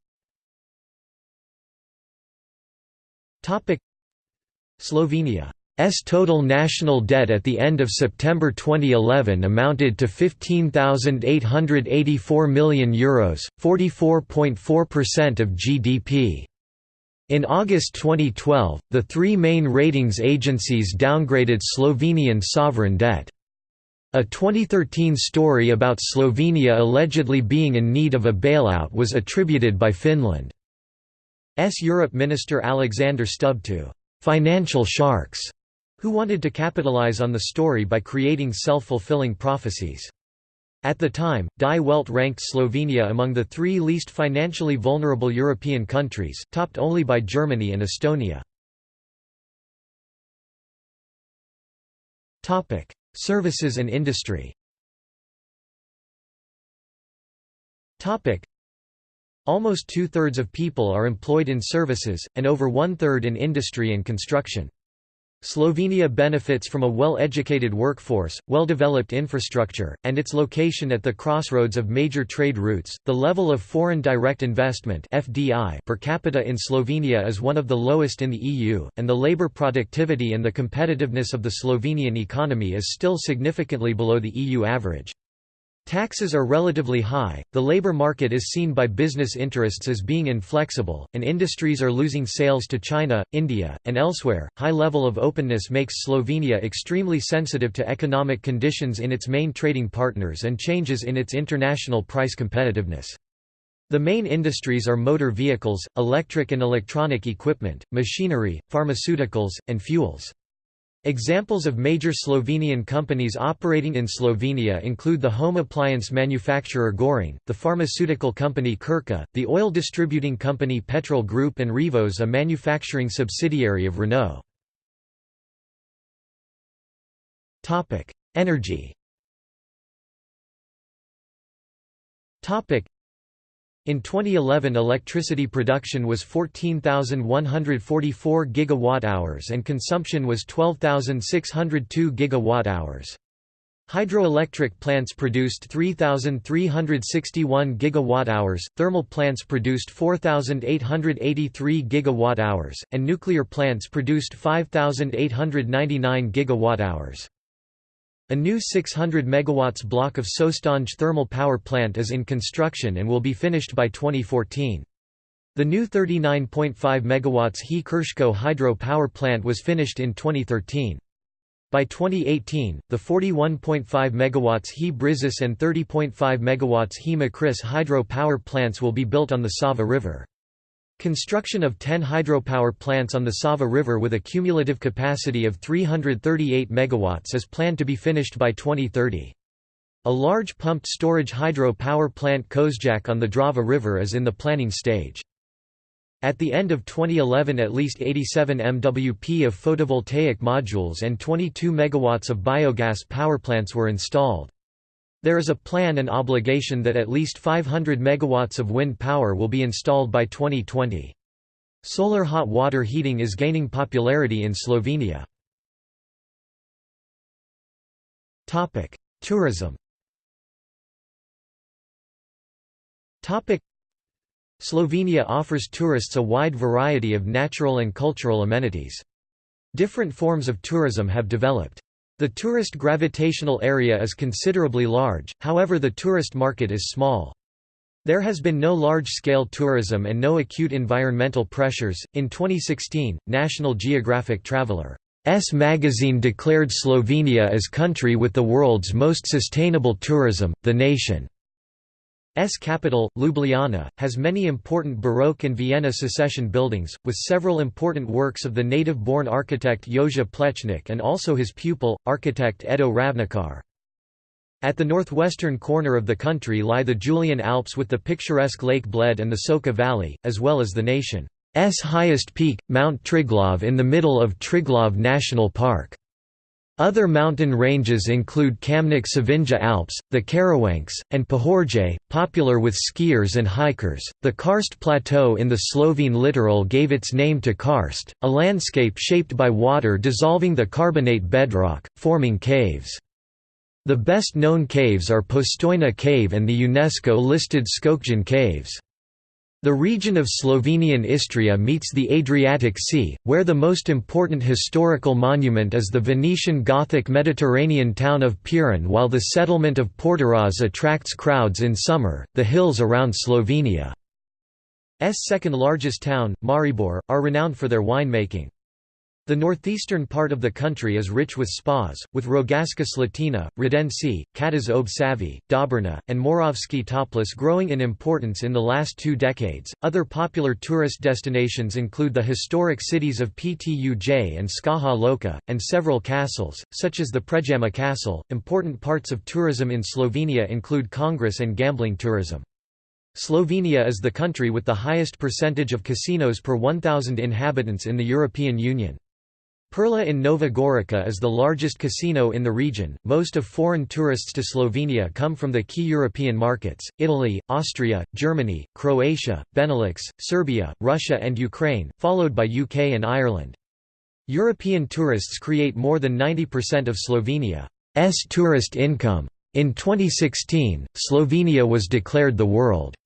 Slovenia's total national debt at the end of September 2011 amounted to €15,884 million, Euros, 44.4% of GDP. In August 2012, the three main ratings agencies downgraded Slovenian sovereign debt. A 2013 story about Slovenia allegedly being in need of a bailout was attributed by Finland. S. Europe Minister Alexander Stubb to «financial sharks» who wanted to capitalize on the story by creating self-fulfilling prophecies. At the time, Die Welt ranked Slovenia among the three least financially vulnerable European countries, topped only by Germany and Estonia. Services and industry Almost two-thirds of people are employed in services, and over one-third in industry and construction. Slovenia benefits from a well-educated workforce, well-developed infrastructure, and its location at the crossroads of major trade routes. The level of foreign direct investment (FDI) per capita in Slovenia is one of the lowest in the EU, and the labor productivity and the competitiveness of the Slovenian economy is still significantly below the EU average. Taxes are relatively high, the labor market is seen by business interests as being inflexible, and industries are losing sales to China, India, and elsewhere. High level of openness makes Slovenia extremely sensitive to economic conditions in its main trading partners and changes in its international price competitiveness. The main industries are motor vehicles, electric and electronic equipment, machinery, pharmaceuticals, and fuels. Examples of major Slovenian companies operating in Slovenia include the home appliance manufacturer Gorenje, the pharmaceutical company Krka, the oil distributing company Petrol Group and Revoz a manufacturing subsidiary of Renault. Energy in 2011 electricity production was 14,144 gigawatt-hours and consumption was 12,602 gigawatt-hours. Hydroelectric plants produced 3,361 gigawatt-hours, thermal plants produced 4,883 gigawatt-hours, and nuclear plants produced 5,899 gigawatt-hours. A new 600 MW block of Šoštanj thermal power plant is in construction and will be finished by 2014. The new 39.5 MW He Krško hydro power plant was finished in 2013. By 2018, the 41.5 MW He Brežice and 30.5 MW He Mokrice hydro power plants will be built on the Sava River. Construction of 10 hydropower plants on the Sava River with a cumulative capacity of 338 MW is planned to be finished by 2030. A large pumped storage hydro power plant Kozjak on the Drava River is in the planning stage. At the end of 2011 at least 87 MWP of photovoltaic modules and 22 MW of biogas power plants were installed. There is a plan and obligation that at least 500 megawatts of wind power will be installed by 2020. Solar hot water heating is gaining popularity in Slovenia. Tourism Slovenia offers tourists a wide variety of natural and cultural amenities. Different forms of tourism have developed. The tourist gravitational area is considerably large, however the tourist market is small. There has been no large-scale tourism and no acute environmental pressures. In 2016, National Geographic Traveler S magazine declared Slovenia as country with the world's most sustainable tourism. The nation S capital, Ljubljana, has many important Baroque and Vienna secession buildings, with several important works of the native-born architect Jože Plečnik and also his pupil, architect Edo Ravnikar. At the northwestern corner of the country lie the Julian Alps with the picturesque Lake Bled and the Soča Valley, as well as the nation's highest peak, Mount Triglav in the middle of Triglav National Park. Other mountain ranges include Kamnik Savinja Alps, the Karawanks, and Pohorje, popular with skiers and hikers. The Karst Plateau in the Slovene littoral gave its name to Karst, a landscape shaped by water dissolving the carbonate bedrock, forming caves. The best known caves are Postojna Cave and the UNESCO-listed Škocjan Caves. The region of Slovenian Istria meets the Adriatic Sea, where the most important historical monument is the Venetian Gothic Mediterranean town of Piran while the settlement of Portorož attracts crowds in summer. The hills around Slovenia's second largest town, Maribor, are renowned for their winemaking. The northeastern part of the country is rich with spas, with Rogaška Slatina, Radenci, Čatež ob Savi, Dobrna, and Moravske Toplice growing in importance in the last two decades. Other popular tourist destinations include the historic cities of Ptuj and Škofja Loka, and several castles, such as the Predjama Castle. Important parts of tourism in Slovenia include congress and gambling tourism. Slovenia is the country with the highest percentage of casinos per 1,000 inhabitants in the European Union. Perla in Nova Gorica is the largest casino in the region. Most of foreign tourists to Slovenia come from the key European markets Italy, Austria, Germany, Croatia, Benelux, Serbia, Russia, and Ukraine, followed by UK and Ireland. European tourists create more than 90% of Slovenia's tourist income. In 2016, Slovenia was declared the world's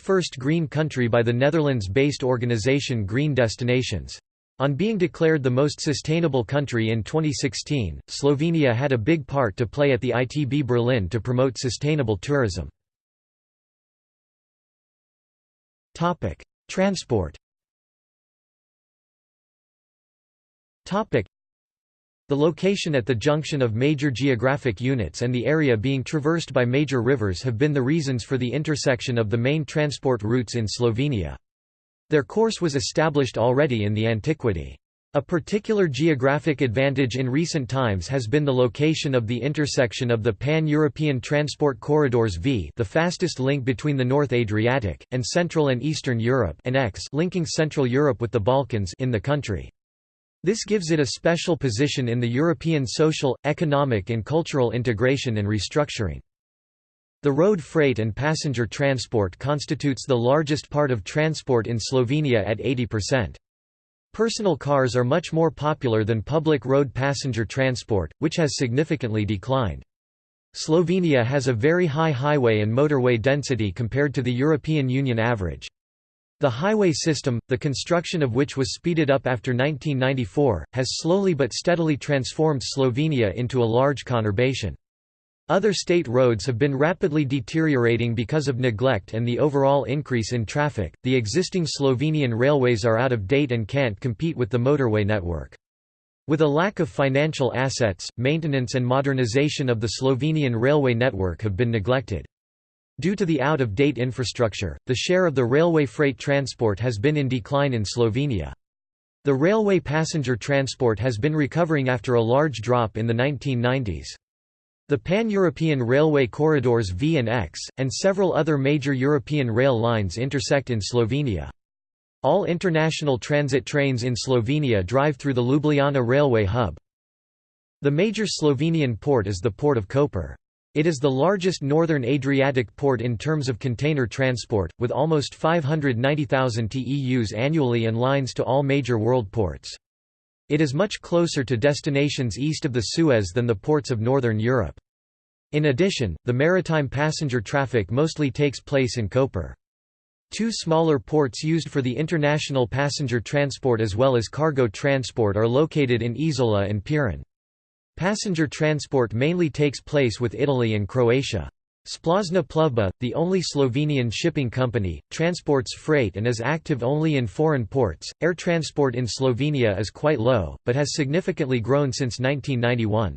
first green country by the Netherlands based organisation Green Destinations. On being declared the most sustainable country in 2016, Slovenia had a big part to play at the ITB Berlin to promote sustainable tourism. Transport The location at the junction of major geographic units and the area being traversed by major rivers have been the reasons for the intersection of the main transport routes in Slovenia. Their course was established already in the antiquity. A particular geographic advantage in recent times has been the location of the intersection of the pan-European transport corridors V the fastest link between the North Adriatic, and Central and Eastern Europe and X linking Central Europe with the Balkans in the country. This gives it a special position in the European social, economic and cultural integration and restructuring. The road freight and passenger transport constitutes the largest part of transport in Slovenia at 80%. Personal cars are much more popular than public road passenger transport, which has significantly declined. Slovenia has a very high highway and motorway density compared to the European Union average. The highway system, the construction of which was speeded up after 1994, has slowly but steadily transformed Slovenia into a large conurbation. Other state roads have been rapidly deteriorating because of neglect and the overall increase in traffic. The existing Slovenian railways are out of date and can't compete with the motorway network. With a lack of financial assets, maintenance and modernization of the Slovenian railway network have been neglected. Due to the out-of-date infrastructure, the share of the railway freight transport has been in decline in Slovenia. The railway passenger transport has been recovering after a large drop in the 1990s. The pan-European railway corridors V and X, and several other major European rail lines intersect in Slovenia. All international transit trains in Slovenia drive through the Ljubljana railway hub. The major Slovenian port is the port of Koper. It is the largest northern Adriatic port in terms of container transport, with almost 590,000 TEUs annually and lines to all major world ports. It is much closer to destinations east of the Suez than the ports of northern Europe. In addition, the maritime passenger traffic mostly takes place in Koper. Two smaller ports used for the international passenger transport as well as cargo transport are located in Izola and Piran. Passenger transport mainly takes place with Italy and Croatia. Splošna plovba, the only Slovenian shipping company, transports freight and is active only in foreign ports. Air transport in Slovenia is quite low, but has significantly grown since 1991.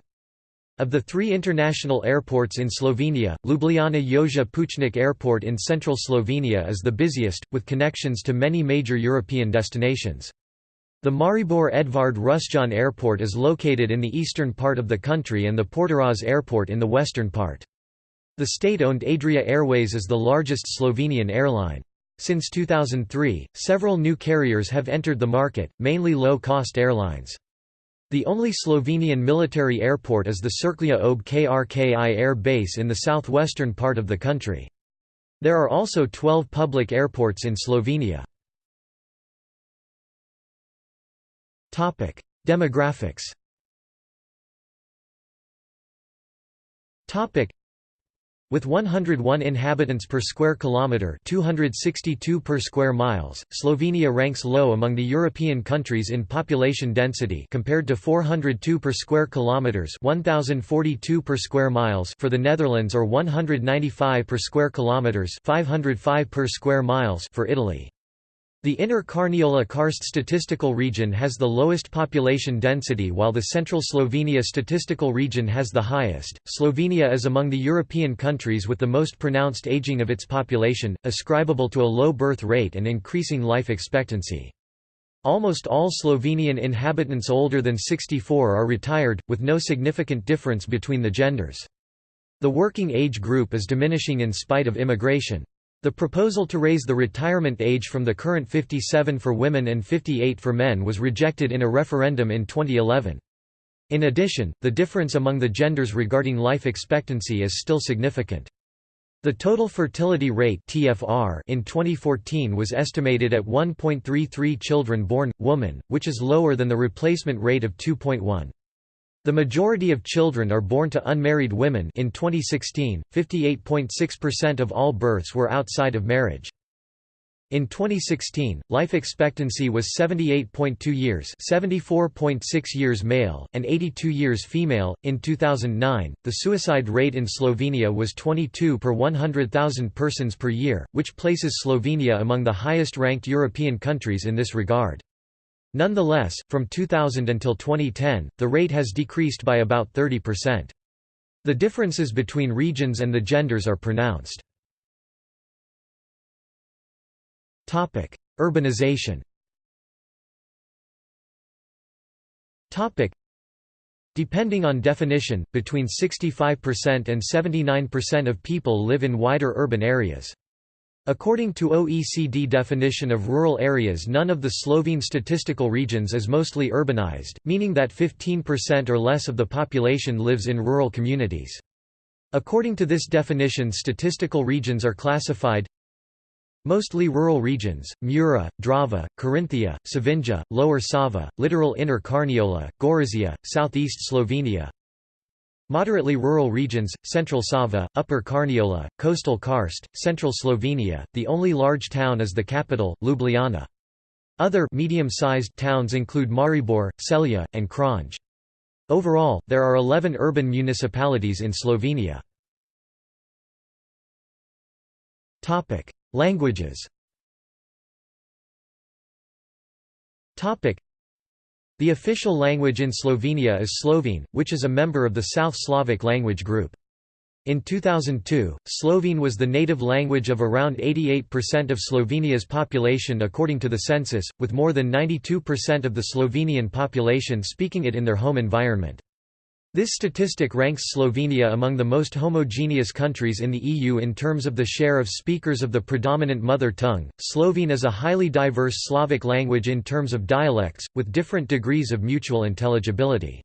Of the three international airports in Slovenia, Ljubljana Jože Pučnik Airport in central Slovenia is the busiest, with connections to many major European destinations. The Maribor Edvard Rusjan Airport is located in the eastern part of the country and the Portorož Airport in the western part. The state-owned Adria Airways is the largest Slovenian airline. Since 2003, several new carriers have entered the market, mainly low-cost airlines. The only Slovenian military airport is the Cerklje ob Krki air base in the southwestern part of the country. There are also 12 public airports in Slovenia. Demographics. With 101 inhabitants per square kilometre 262 per square miles, Slovenia ranks low among the European countries in population density compared to 402 per square kilometres 1042 per square miles for the Netherlands or 195 per square kilometres 505 per square miles for Italy. The inner Carniola Karst statistical region has the lowest population density while the central Slovenia statistical region has the highest. Slovenia is among the European countries with the most pronounced aging of its population, ascribable to a low birth rate and increasing life expectancy. Almost all Slovenian inhabitants older than 64 are retired, with no significant difference between the genders. The working age group is diminishing in spite of immigration. The proposal to raise the retirement age from the current 57 for women and 58 for men was rejected in a referendum in 2011. In addition, the difference among the genders regarding life expectancy is still significant. The total fertility rate (TFR) in 2014 was estimated at 1.33 children born woman, which is lower than the replacement rate of 2.1. The majority of children are born to unmarried women in 2016, 58.6% of all births were outside of marriage. In 2016, life expectancy was 78.2 years, 74.6 years male and 82 years female. In 2009, the suicide rate in Slovenia was 22 per 100,000 persons per year, which places Slovenia among the highest-ranked European countries in this regard. Nonetheless, from 2000 until 2010, the rate has decreased by about 30%. The differences between regions and the genders are pronounced. Urbanization Depending on definition, between 65% and 79% of people live in wider urban areas. According to OECD definition of rural areas none of the Slovene statistical regions is mostly urbanized, meaning that 15% or less of the population lives in rural communities. According to this definition statistical regions are classified Mostly rural regions, Mura, Drava, Carinthia, Savinja, Lower Sava, littoral Inner Carniola, Gorizia, southeast Slovenia Moderately rural regions, Central Sava, Upper Carniola, Coastal Karst, Central Slovenia, the only large town is the capital, Ljubljana. Other medium-sized towns include Maribor, Celje, and Kranj. Overall, there are 11 urban municipalities in Slovenia. Languages the official language in Slovenia is Slovene, which is a member of the South Slavic language group. In 2002, Slovene was the native language of around 88% of Slovenia's population according to the census, with more than 92% of the Slovenian population speaking it in their home environment. This statistic ranks Slovenia among the most homogeneous countries in the EU in terms of the share of speakers of the predominant mother tongue. Slovene is a highly diverse Slavic language in terms of dialects, with different degrees of mutual intelligibility.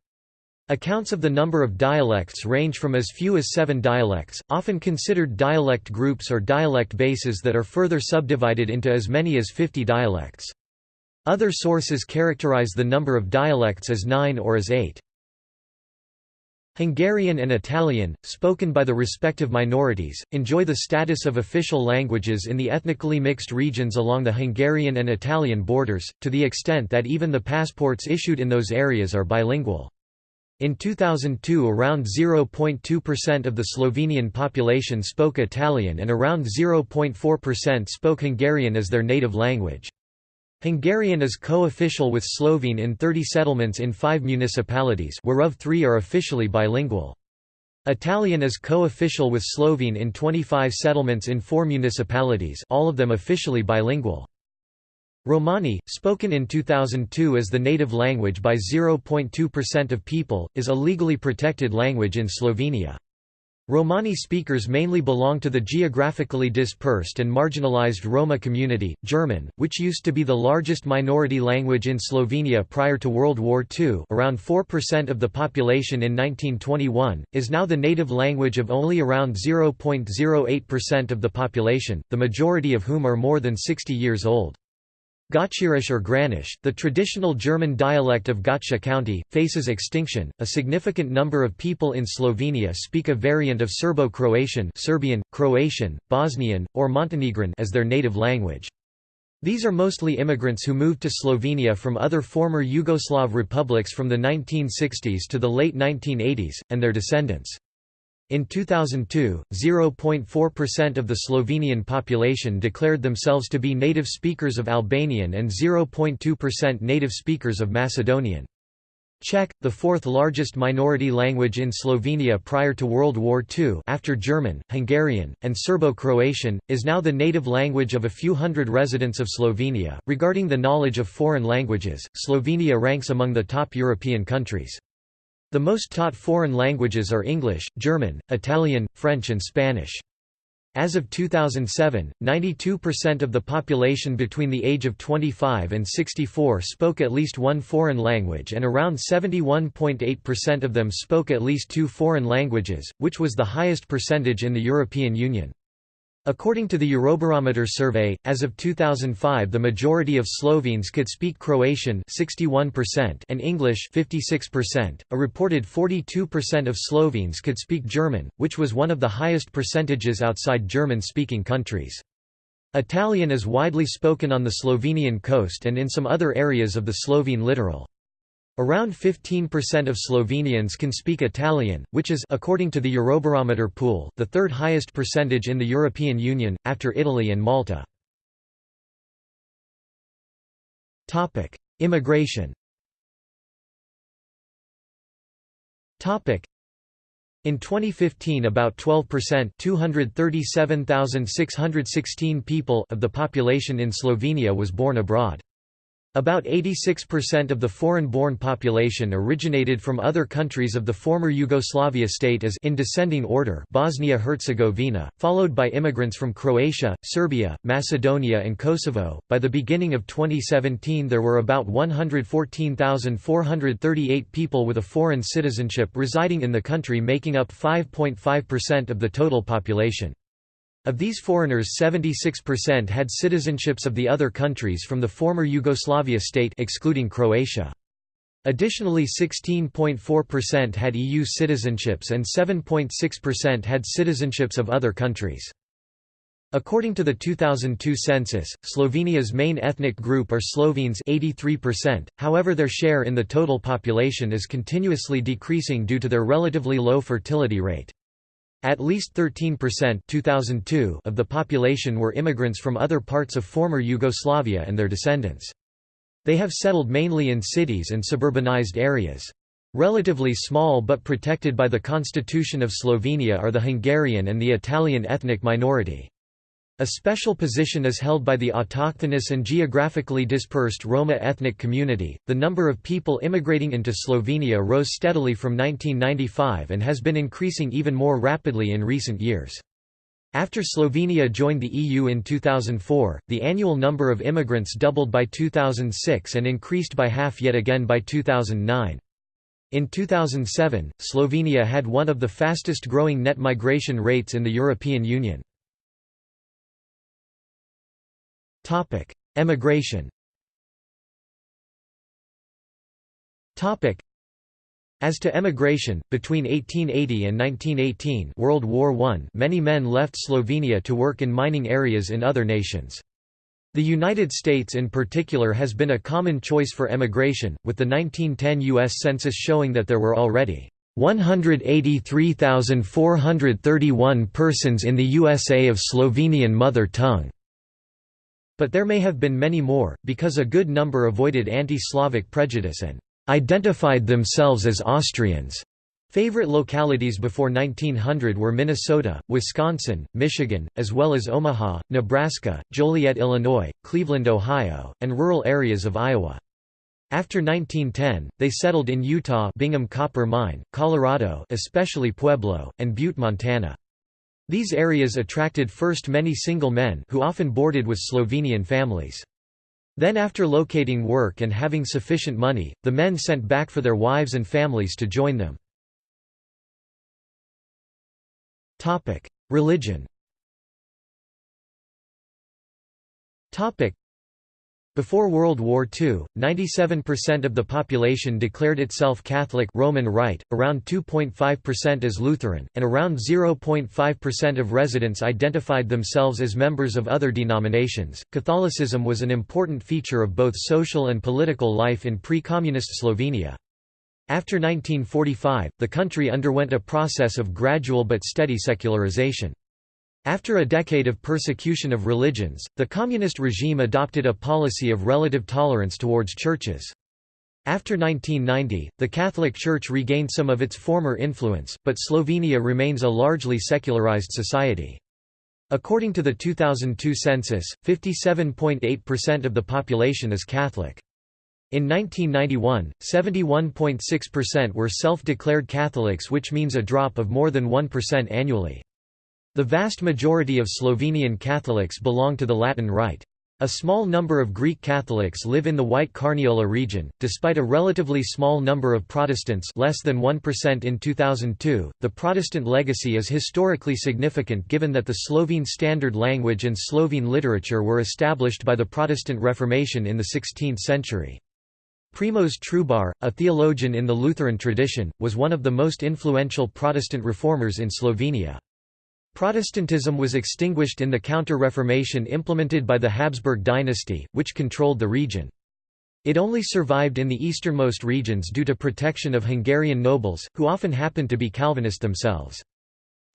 Accounts of the number of dialects range from as few as seven dialects, often considered dialect groups or dialect bases that are further subdivided into as many as 50 dialects. Other sources characterize the number of dialects as nine or as eight. Hungarian and Italian, spoken by the respective minorities, enjoy the status of official languages in the ethnically mixed regions along the Hungarian and Italian borders, to the extent that even the passports issued in those areas are bilingual. In 2002 around 0.2% of the Slovenian population spoke Italian and around 0.4% spoke Hungarian as their native language. Hungarian is co-official with Slovene in 30 settlements in five municipalities whereof three are officially bilingual. Italian is co-official with Slovene in 25 settlements in four municipalities all of them officially bilingual. Romani, spoken in 2002 as the native language by 0.2% of people, is a legally protected language in Slovenia. Romani speakers mainly belong to the geographically dispersed and marginalized Roma community. German, which used to be the largest minority language in Slovenia prior to World War II, around 4% of the population in 1921, is now the native language of only around 0.08% of the population, the majority of whom are more than 60 years old. Gottscheerish or Granish, the traditional German dialect of Gottschee County, faces extinction. A significant number of people in Slovenia speak a variant of Serbo-Croatian, Serbian, Croatian, Bosnian, or Montenegrin as their native language. These are mostly immigrants who moved to Slovenia from other former Yugoslav republics from the 1960s to the late 1980s, and their descendants. In 2002, 0.4% of the Slovenian population declared themselves to be native speakers of Albanian and 0.2% native speakers of Macedonian. Czech, the fourth largest minority language in Slovenia prior to World War II after German, Hungarian, and Serbo-Croatian, is now the native language of a few hundred residents of Slovenia. Regarding the knowledge of foreign languages, Slovenia ranks among the top European countries. The most taught foreign languages are English, German, Italian, French and Spanish. As of 2007, 92% of the population between the age of 25 and 64 spoke at least one foreign language and around 71.8% of them spoke at least two foreign languages, which was the highest percentage in the European Union. According to the Eurobarometer survey, as of 2005 the majority of Slovenes could speak Croatian 61% and English 56%. A reported 42% of Slovenes could speak German, which was one of the highest percentages outside German-speaking countries. Italian is widely spoken on the Slovenian coast and in some other areas of the Slovene littoral. Around 15% of Slovenians can speak Italian, which is according to the Eurobarometer pool, the third highest percentage in the European Union, after Italy and Malta. Immigration in 2015 about 12% 237,616 people of the population in Slovenia was born abroad. About 86% of the foreign-born population originated from other countries of the former Yugoslavia state as in descending order Bosnia-Herzegovina, followed by immigrants from Croatia, Serbia, Macedonia and Kosovo. By the beginning of 2017 there were about 114,438 people with a foreign citizenship residing in the country making up 5.5% of the total population. Of these foreigners 76% had citizenships of the other countries from the former Yugoslavia state excluding Croatia. Additionally 16.4% had EU citizenships and 7.6% had citizenships of other countries. According to the 2002 census, Slovenia's main ethnic group are Slovenes 83%, however their share in the total population is continuously decreasing due to their relatively low fertility rate. At least 13% 2002 of the population were immigrants from other parts of former Yugoslavia and their descendants. They have settled mainly in cities and suburbanized areas. Relatively small but protected by the Constitution of Slovenia are the Hungarian and the Italian ethnic minority. A special position is held by the autochthonous and geographically dispersed Roma ethnic community. The number of people immigrating into Slovenia rose steadily from 1995 and has been increasing even more rapidly in recent years. After Slovenia joined the EU in 2004, the annual number of immigrants doubled by 2006 and increased by half yet again by 2009. In 2007, Slovenia had one of the fastest growing net migration rates in the European Union. Emigration as to emigration, between 1880 and 1918 World War I many men left Slovenia to work in mining areas in other nations. The United States in particular has been a common choice for emigration, with the 1910 U.S. Census showing that there were already 183,431 persons in the USA of Slovenian mother tongue. But there may have been many more, because a good number avoided anti-Slavic prejudice and identified themselves as Austrians. Favorite localities before 1900 were Minnesota, Wisconsin, Michigan, as well as Omaha, Nebraska, Joliet, Illinois, Cleveland, Ohio, and rural areas of Iowa. After 1910, they settled in Utah Bingham Copper Mine, Colorado especially Pueblo, and Butte, Montana. These areas attracted first many single men who often boarded with Slovenian families. Then after locating work and having sufficient money, the men sent back for their wives and families to join them. Religion before World War II, 97% of the population declared itself Catholic Roman Rite, around 2.5% as Lutheran, and around 0.5% of residents identified themselves as members of other denominations. Catholicism was an important feature of both social and political life in pre-communist Slovenia. After 1945, the country underwent a process of gradual but steady secularization. After a decade of persecution of religions, the communist regime adopted a policy of relative tolerance towards churches. After 1990, the Catholic Church regained some of its former influence, but Slovenia remains a largely secularized society. According to the 2002 census, 57.8% of the population is Catholic. In 1991, 71.6% were self-declared Catholics which means a drop of more than 1% annually. The vast majority of Slovenian Catholics belong to the Latin Rite. A small number of Greek Catholics live in the White Carniola region. Despite a relatively small number of Protestants, less than 1% in 2002, the Protestant legacy is historically significant given that the Slovene standard language and Slovene literature were established by the Protestant Reformation in the 16th century. Primož Trubar, a theologian in the Lutheran tradition, was one of the most influential Protestant reformers in Slovenia. Protestantism was extinguished in the Counter-Reformation implemented by the Habsburg dynasty, which controlled the region. It only survived in the easternmost regions due to protection of Hungarian nobles, who often happened to be Calvinist themselves.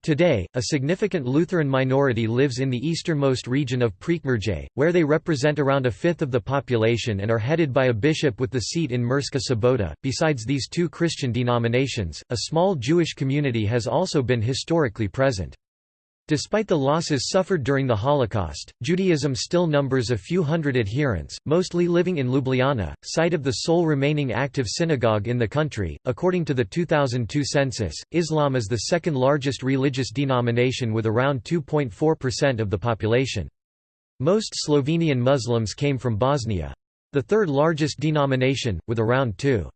Today, a significant Lutheran minority lives in the easternmost region of Prekmurje, where they represent around a fifth of the population and are headed by a bishop with the seat in Murska Sobota. Besides these two Christian denominations, a small Jewish community has also been historically present. Despite the losses suffered during the Holocaust, Judaism still numbers a few hundred adherents, mostly living in Ljubljana, site of the sole remaining active synagogue in the country. According to the 2002 census, Islam is the second largest religious denomination with around 2.4% of the population. Most Slovenian Muslims came from Bosnia. The third largest denomination, with around 2.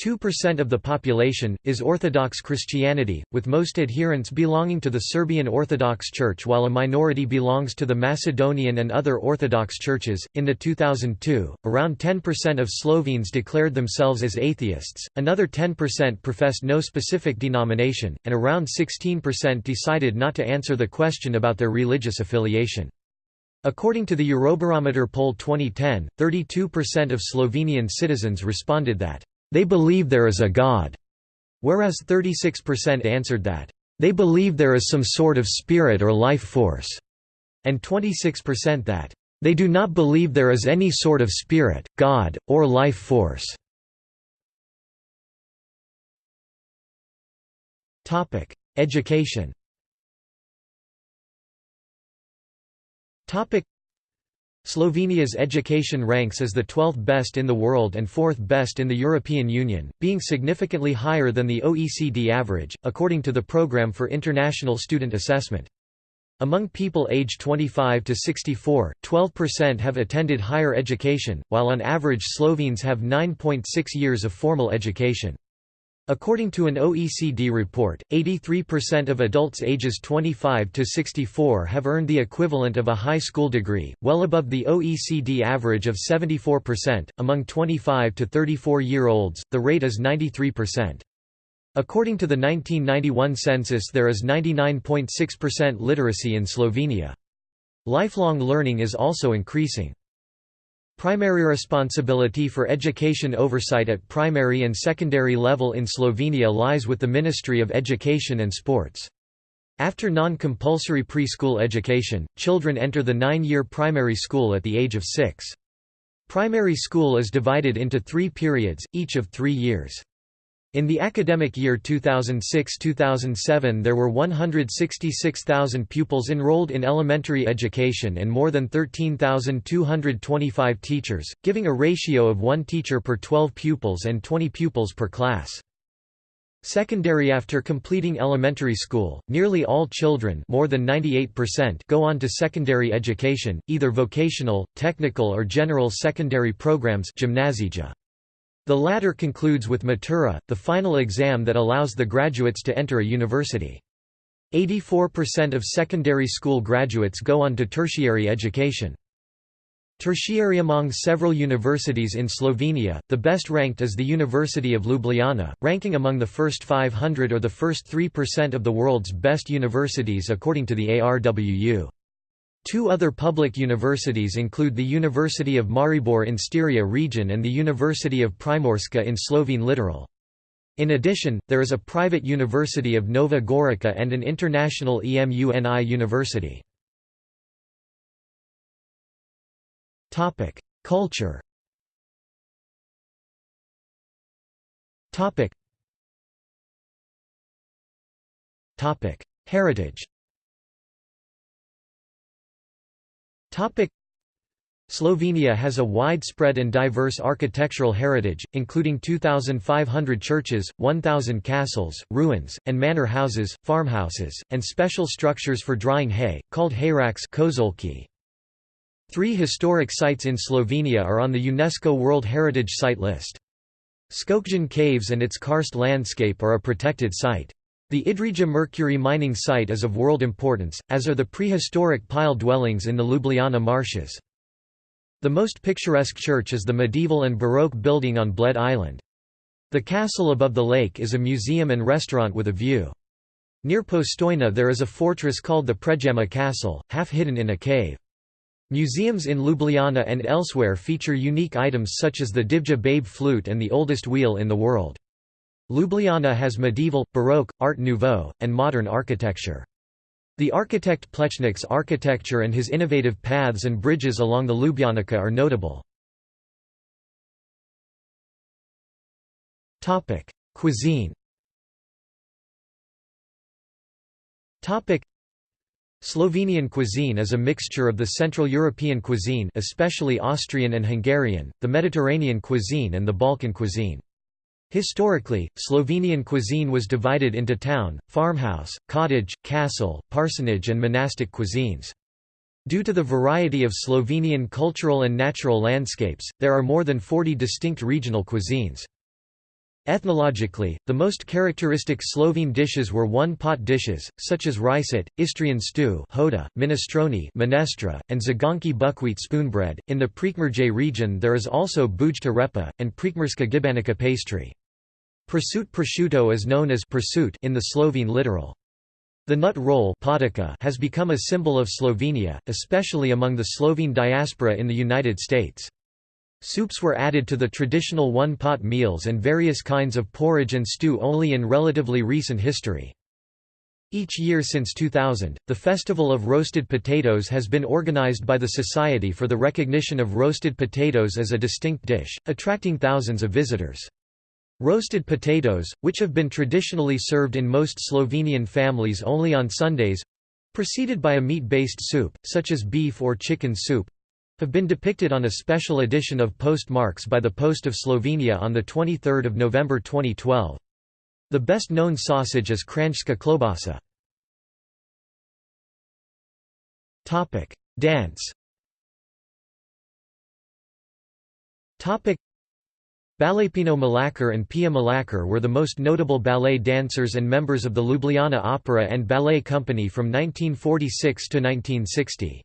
2% of the population, is Orthodox Christianity, with most adherents belonging to the Serbian Orthodox Church while a minority belongs to the Macedonian and other Orthodox churches. In the 2002, around 10% of Slovenes declared themselves as atheists, another 10% professed no specific denomination, and around 16% decided not to answer the question about their religious affiliation. According to the Eurobarometer poll 2010, 32% of Slovenian citizens responded that they believe there is a God, whereas 36% answered that they believe there is some sort of spirit or life force, and 26% that they do not believe there is any sort of spirit, God, or life force. Education Slovenia's education ranks as the 12th best in the world and 4th best in the European Union, being significantly higher than the OECD average, according to the Programme for International Student Assessment. Among people aged 25 to 64, 12% have attended higher education, while on average Slovenes have 9.6 years of formal education. According to an OECD report, 83% of adults ages 25 to 64 have earned the equivalent of a high school degree, well above the OECD average of 74%. Among 25 to 34 year olds, the rate is 93%. According to the 1991 census, there is 99.6% literacy in Slovenia. Lifelong learning is also increasing. Primary responsibility for education oversight at primary and secondary level in Slovenia lies with the Ministry of Education and Sports. After non-compulsory preschool education, children enter the nine-year primary school at the age of six. Primary school is divided into three periods, each of three years. In the academic year 2006–2007 there were 166,000 pupils enrolled in elementary education and more than 13,225 teachers, giving a ratio of 1 teacher per 12 pupils and 20 pupils per class. Secondary After completing elementary school, nearly all children more than 98% go on to secondary education, either vocational, technical or general secondary programs gymnasija. The latter concludes with Matura, the final exam that allows the graduates to enter a university. 84% of secondary school graduates go on to tertiary education. Tertiary Among several universities in Slovenia, the best ranked is the University of Ljubljana, ranking among the first 500 or the first 3% of the world's best universities according to the ARWU. Two other public universities include the University of Maribor in Styria region and the University of Primorska in Slovene littoral. In addition, there is a private University of Nova Gorica and an international EMUNI university. Culture Heritage Slovenia has a widespread and diverse architectural heritage, including 2,500 churches, 1,000 castles, ruins, and manor houses, farmhouses, and special structures for drying hay, called hayraks Three historic sites in Slovenia are on the UNESCO World Heritage Site list. Škocjan Caves and its karst landscape are a protected site. The Idrija mercury mining site is of world importance, as are the prehistoric pile dwellings in the Ljubljana marshes. The most picturesque church is the medieval and Baroque building on Bled Island. The castle above the lake is a museum and restaurant with a view. Near Postojna there is a fortress called the Predjama Castle, half hidden in a cave. Museums in Ljubljana and elsewhere feature unique items such as the Divje Babe flute and the oldest wheel in the world. Ljubljana has medieval, Baroque, Art Nouveau, and modern architecture. The architect Plečnik's architecture and his innovative paths and bridges along the Ljubljanica are notable. Cuisine Slovenian cuisine is a mixture of the Central European cuisine especially Austrian and Hungarian, the Mediterranean cuisine and the Balkan cuisine. Historically, Slovenian cuisine was divided into town, farmhouse, cottage, castle, parsonage and monastic cuisines. Due to the variety of Slovenian cultural and natural landscapes, there are more than 40 distinct regional cuisines. Ethnologically, the most characteristic Slovene dishes were one-pot dishes, such as ricet, Istrian stew hoda, minestrone minestra, and zagonki buckwheat spoonbread. In the Prekmurje region there is also bujta repa, and Prekmurska gibanica pastry. Pršut prosciutto is known as pršut in the Slovene littoral. The nut roll has become a symbol of Slovenia, especially among the Slovene diaspora in the United States. Soups were added to the traditional one-pot meals and various kinds of porridge and stew only in relatively recent history. Each year since 2000, the Festival of Roasted Potatoes has been organized by the Society for the Recognition of Roasted Potatoes as a distinct dish, attracting thousands of visitors. Roasted potatoes, which have been traditionally served in most Slovenian families only on Sundays—preceded by a meat-based soup, such as beef or chicken soup, have been depicted on a special edition of Postmarks by the Post of Slovenia on 23 November 2012. The best-known sausage is Kranjska klobasa. Dance Balletpino Mlakar and Pia Mlakar were the most notable ballet dancers and members of the Ljubljana Opera and Ballet Company from 1946 to 1960.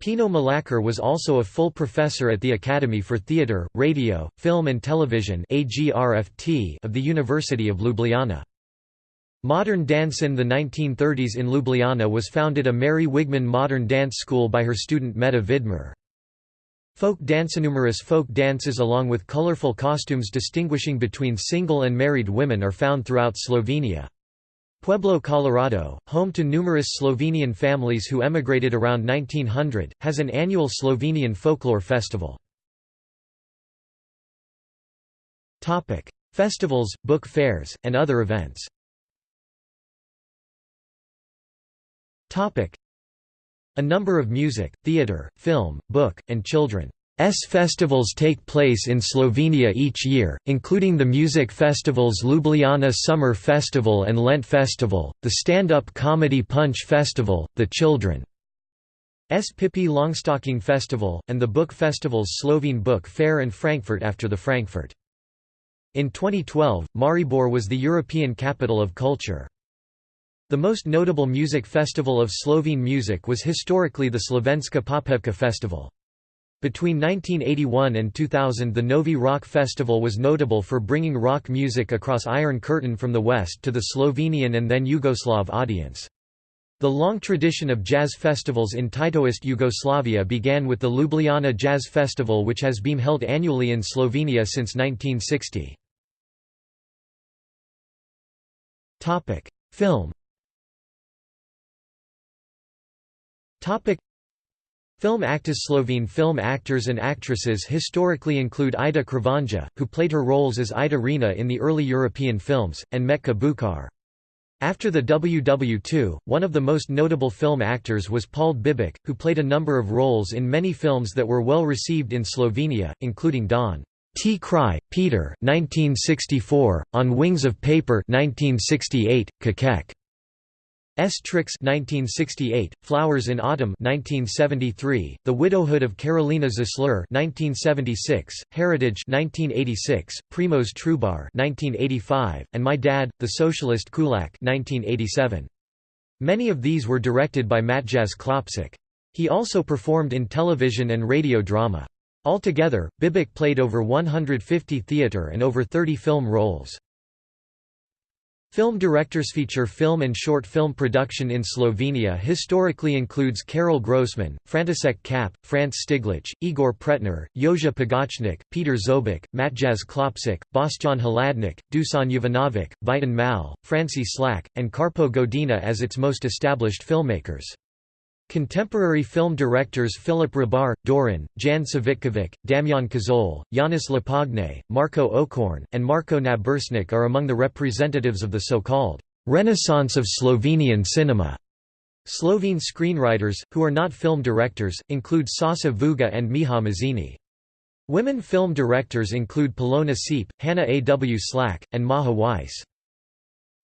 Pino Mlakar was also a full professor at the Academy for Theatre, Radio, Film and Television of the University of Ljubljana. Modern dance in the 1930s in Ljubljana was founded a Mary Wigman modern dance school by her student Meta Vidmar. Folk dance Numerous folk dances along with colorful costumes distinguishing between single and married women are found throughout Slovenia. Pueblo, Colorado, home to numerous Slovenian families who emigrated around 1900, has an annual Slovenian folklore festival. Topic: Festivals, book fairs, and other events A number of music, theatre, film, book, and children S festivals take place in Slovenia each year, including the music festivals Ljubljana Summer Festival and Lent Festival, the stand-up comedy Punch Festival, the Children's Pippi Longstocking Festival, and the book festivals Slovene Book Fair and Frankfurt after the Frankfurt. In 2012, Maribor was the European Capital of Culture. The most notable music festival of Slovene music was historically the Slovenska Popevka Festival. Between 1981 and 2000 the Novi Rock Festival was notable for bringing rock music across Iron Curtain from the West to the Slovenian and then Yugoslav audience. The long tradition of jazz festivals in Titoist Yugoslavia began with the Ljubljana Jazz Festival which has been held annually in Slovenia since 1960. Film Film actors Slovene film actors and actresses historically include Ida Kravanja, who played her roles as Ida Rina in the early European films, and Metka Bukar. After the WW2, one of the most notable film actors was Paul Bibič, who played a number of roles in many films that were well received in Slovenia, including Don T. Cry, Peter 1964, On Wings of Paper 1968, Kakek. S. Tricks 1968, Flowers in Autumn 1973, The Widowhood of Karolina Žasler 1976, Heritage 1986, Primož Trubar 1985, and My Dad, The Socialist Kulak 1987. Many of these were directed by Matjaž Klopčič. He also performed in television and radio drama. Altogether, Bibič played over 150 theatre and over 30 film roles. Film directors feature film and short film production in Slovenia historically includes Karol Grossman, František Kapp, Franz Štiglic, Igor Pretnar, Jože Pogačnik, Peter Zobik, Matjaž Klopčič, Boštjan Hladnik, Dusan Jovanovic, Vitan Mal, Franci Slak, and Karpo Godina as its most established filmmakers. Contemporary film directors Philip Hribar, Doran, Jan Savitkovic, Damjan Kozole, Janez Lapajne, Marco Okorn, and Marko Naberšnik are among the representatives of the so-called «Renaissance of Slovenian cinema». Slovene screenwriters, who are not film directors, include Sasa Vuga and Miha Mazini. Women film directors include Polona Seep, Hannah A. W. Slak, and Maja Weiss.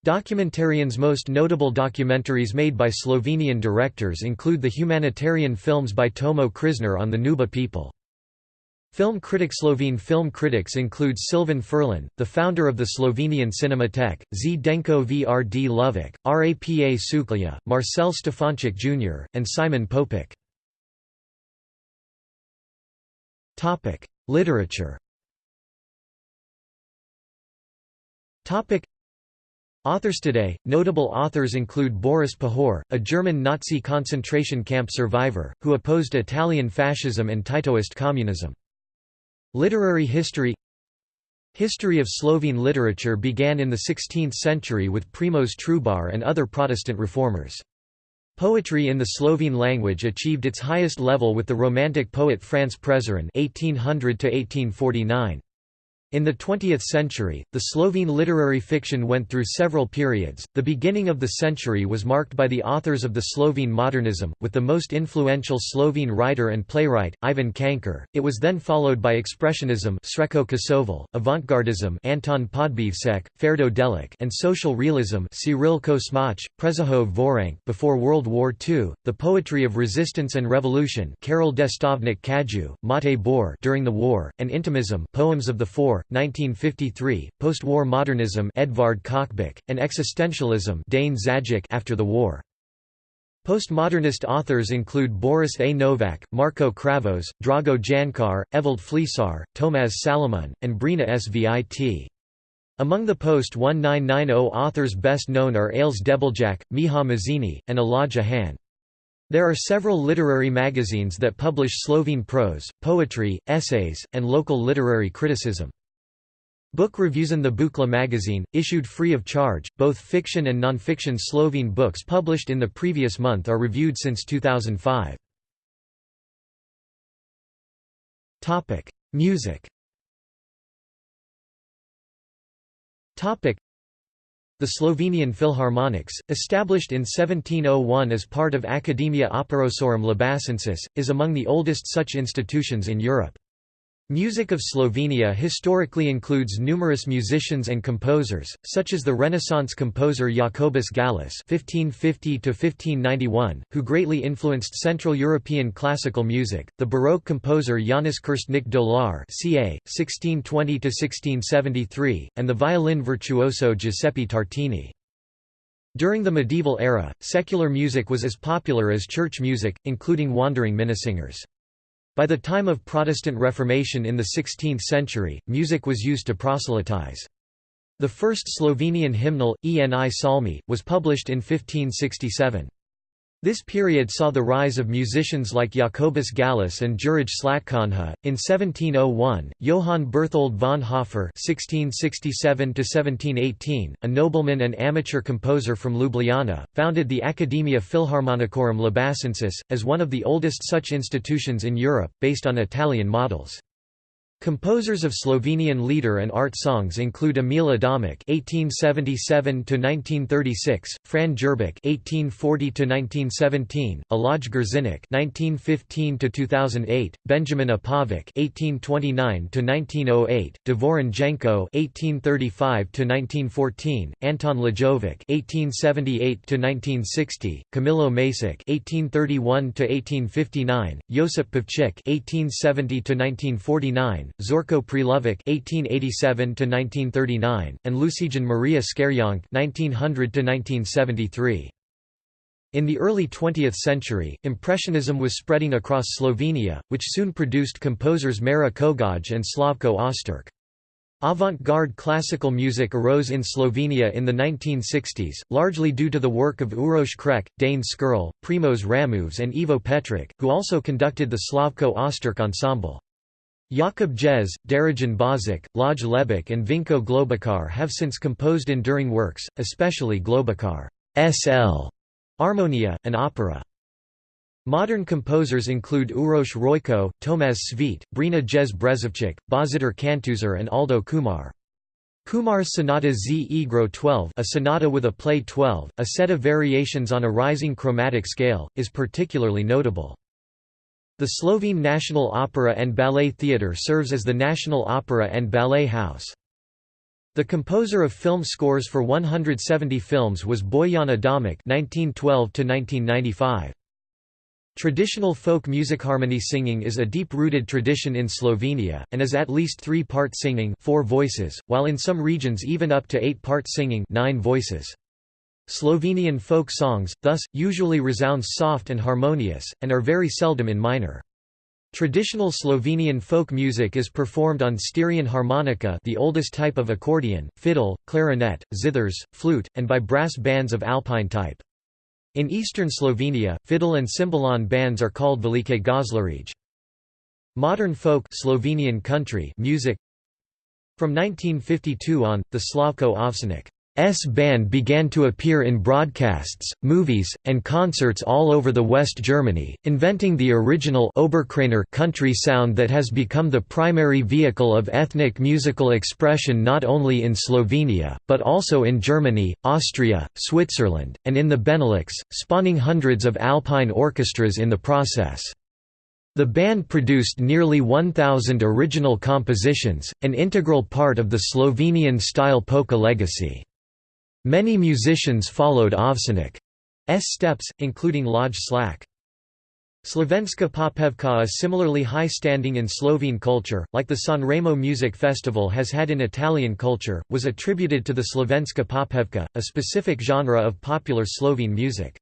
Documentarian's most notable documentaries made by Slovenian directors include the humanitarian films by Tomo Križnar on the Nuba people. Film critic Slovene film critics include Silvan Ferlin, the founder of the Slovenian Cinematheque, Zdenko Vrdlovec, Rapa Suklja, Marcel Štefančič Jr., and Simon Popik. Literature Authors today, notable authors include Boris Pahor, a German Nazi concentration camp survivor, who opposed Italian fascism and Titoist communism. Literary history History of Slovene literature began in the 16th century with Primož Trubar and other Protestant reformers. Poetry in the Slovene language achieved its highest level with the Romantic poet Franz Prešeren (1800–1849). In the 20th century, the Slovene literary fiction went through several periods. The beginning of the century was marked by the authors of the Slovene modernism, with the most influential Slovene writer and playwright, Ivan Cankar. It was then followed by expressionism, Srečko Kosovel, avant-gardism, Anton Podbevšek, Ferdo Delak, and social realism, Cyril Kosmač, Prežihov Voranc. Before World War II, the poetry of resistance and revolution, Karel Destovnik Kaju, Mate Bor during the war, and intimism, poems of the four 1953, post-war modernism Edvard Kocbek, and existentialism Dane after the war. Postmodernist authors include Boris A. Novak, Marko Kravos, Drago Jančar, Evald Flisar, Tomaž Šalamun, and Brina Svit. Among the post-1990 authors best known are Ales Debeljak, Miha Mazini, and Elijah Han. There are several literary magazines that publish Slovene prose, poetry, essays, and local literary criticism. Book reviews in the Bukla magazine, issued free of charge, both fiction and non-fiction Slovene books published in the previous month are reviewed since 2005. Topic: Music Topic: the Slovenian Philharmonics, established in 1701 as part of Academia Operosorum Labacensis, is among the oldest such institutions in Europe. Music of Slovenia historically includes numerous musicians and composers, such as the Renaissance composer Jacobus Gallus (1550–1591), who greatly influenced Central European classical music; the Baroque composer Janez Krstnik Dolar (ca. 1620–1673), and the violin virtuoso Giuseppe Tartini. During the medieval era, secular music was as popular as church music, including wandering minnesingers. By the time of Protestant Reformation in the 16th century, music was used to proselytize. The first Slovenian hymnal, Eni Salmi, was published in 1567. This period saw the rise of musicians like Jacobus Gallus and Jurij Slatkonja. In 1701, Johann Berthold von Hofer (1667–1718), a nobleman and amateur composer from Ljubljana, founded the Academia Philharmonicorum Labacensis, as one of the oldest such institutions in Europe, based on Italian models. Composers of Slovenian lieder and art songs include Emil Adamek (1877–1936), Fran Jerbuch (1840–1917), Aloj Grzinik (1915–2008), Benjamin Apovic (1829–1908), Davorin Jenko (1835–1914), Anton Lajovic (1878–1960), Camilo Masic (1831–1859), Josip Pavčič (1870–1949). Zorko Prelovec (1887–1939), and Lucijan Maria Škerjanc (1900–1973). In the early 20th century, Impressionism was spreading across Slovenia, which soon produced composers Mara Kogoj and Slavko Osterc. Avant-garde classical music arose in Slovenia in the 1960s, largely due to the work of Uroš Krek, Dane Škerl, Primož Ramovš and Ivo Petric, who also conducted the Slavko Osterc ensemble. Jakub Jez, Darajan Bozic, Laj Lebek and Vinko Globokar have since composed enduring works, especially Globokar's L. Armonia, an opera. Modern composers include Uroš Rojko, Tomaž Svit, Brina Jez Brezovčik, Božidar Kantušer and Aldo Kumar. Kumar's Sonata Z Igro 12 a sonata with a play 12, a set of variations on a rising chromatic scale, is particularly notable. The Slovene National Opera and Ballet Theatre serves as the national opera and ballet house. The composer of film scores for 170 films was Bojan Adamic (1912–1995). Traditional folk music harmony singing is a deep-rooted tradition in Slovenia, and is at least three-part singing four voices, while in some regions even up to eight-part singing nine voices. Slovenian folk songs, thus, usually resound soft and harmonious, and are very seldom in minor. Traditional Slovenian folk music is performed on Styrian harmonica the oldest type of accordion, fiddle, clarinet, zithers, flute, and by brass bands of alpine type. In eastern Slovenia, fiddle and cimbalom bands are called velike goslarije. Modern folk Slovenian country music From 1952 on, the Slavko Avsenik S band began to appear in broadcasts, movies, and concerts all over the West Germany, inventing the original Oberkrainer country sound that has become the primary vehicle of ethnic musical expression not only in Slovenia, but also in Germany, Austria, Switzerland, and in the Benelux, spawning hundreds of alpine orchestras in the process. The band produced nearly 1,000 original compositions, an integral part of the Slovenian-style polka legacy. Many musicians followed Avsenik's steps, including Lojze Slak. Slovenska popevka a similarly high standing in Slovene culture, like the Sanremo Music Festival has had in Italian culture, was attributed to the Slovenska popevka, a specific genre of popular Slovene music.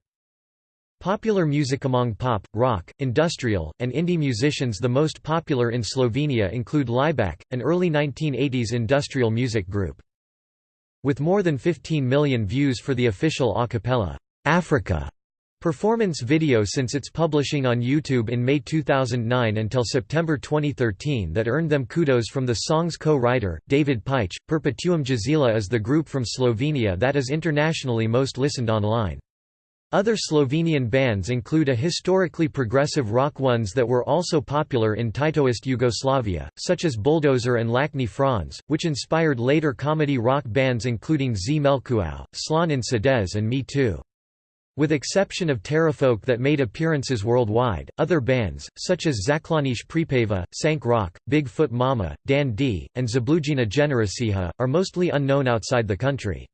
Popular music among pop, rock, industrial, and indie musicians the most popular in Slovenia include Laibach, an early 1980s industrial music group. With more than 15 million views for the official a cappella Africa performance video since its publishing on YouTube in May 2009 until September 2013 that earned them kudos from the song's co-writer, David Paich. Perpetuum Jazzile is the group from Slovenia that is internationally most listened online. Other Slovenian bands include a historically progressive rock ones that were also popular in Titoist Yugoslavia, such as Bulldozer and Lačni Franz, which inspired later comedy rock bands including Zmelkoow, Slon in Sadež and Mi2. With exception of Terrafolk that made appearances worldwide, other bands, such as Zaklonišče Prepeva, Šank Rock, Big Foot Mama, Dan D, and Zablujena Generacija, are mostly unknown outside the country.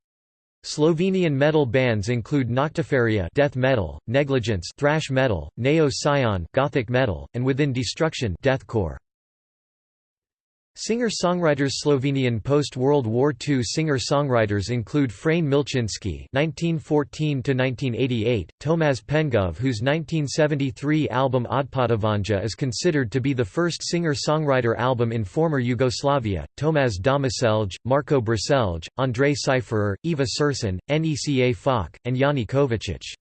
Slovenian metal bands include Noctiferia death metal, Negligence thrash metal, Neo Scion gothic metal, and Within Destruction deathcore. Singer-songwriters Slovenian post-World War II singer-songwriters include Frane Milčinski (1914–1988), Tomaž Pengov, whose 1973 album Odpotovanja is considered to be the first singer-songwriter album in former Yugoslavia, Tomaž Domicelj, Marko Brecelj, Andrej Šifrer, Eva Sršen, Neca Falk, and Jani Kovačič.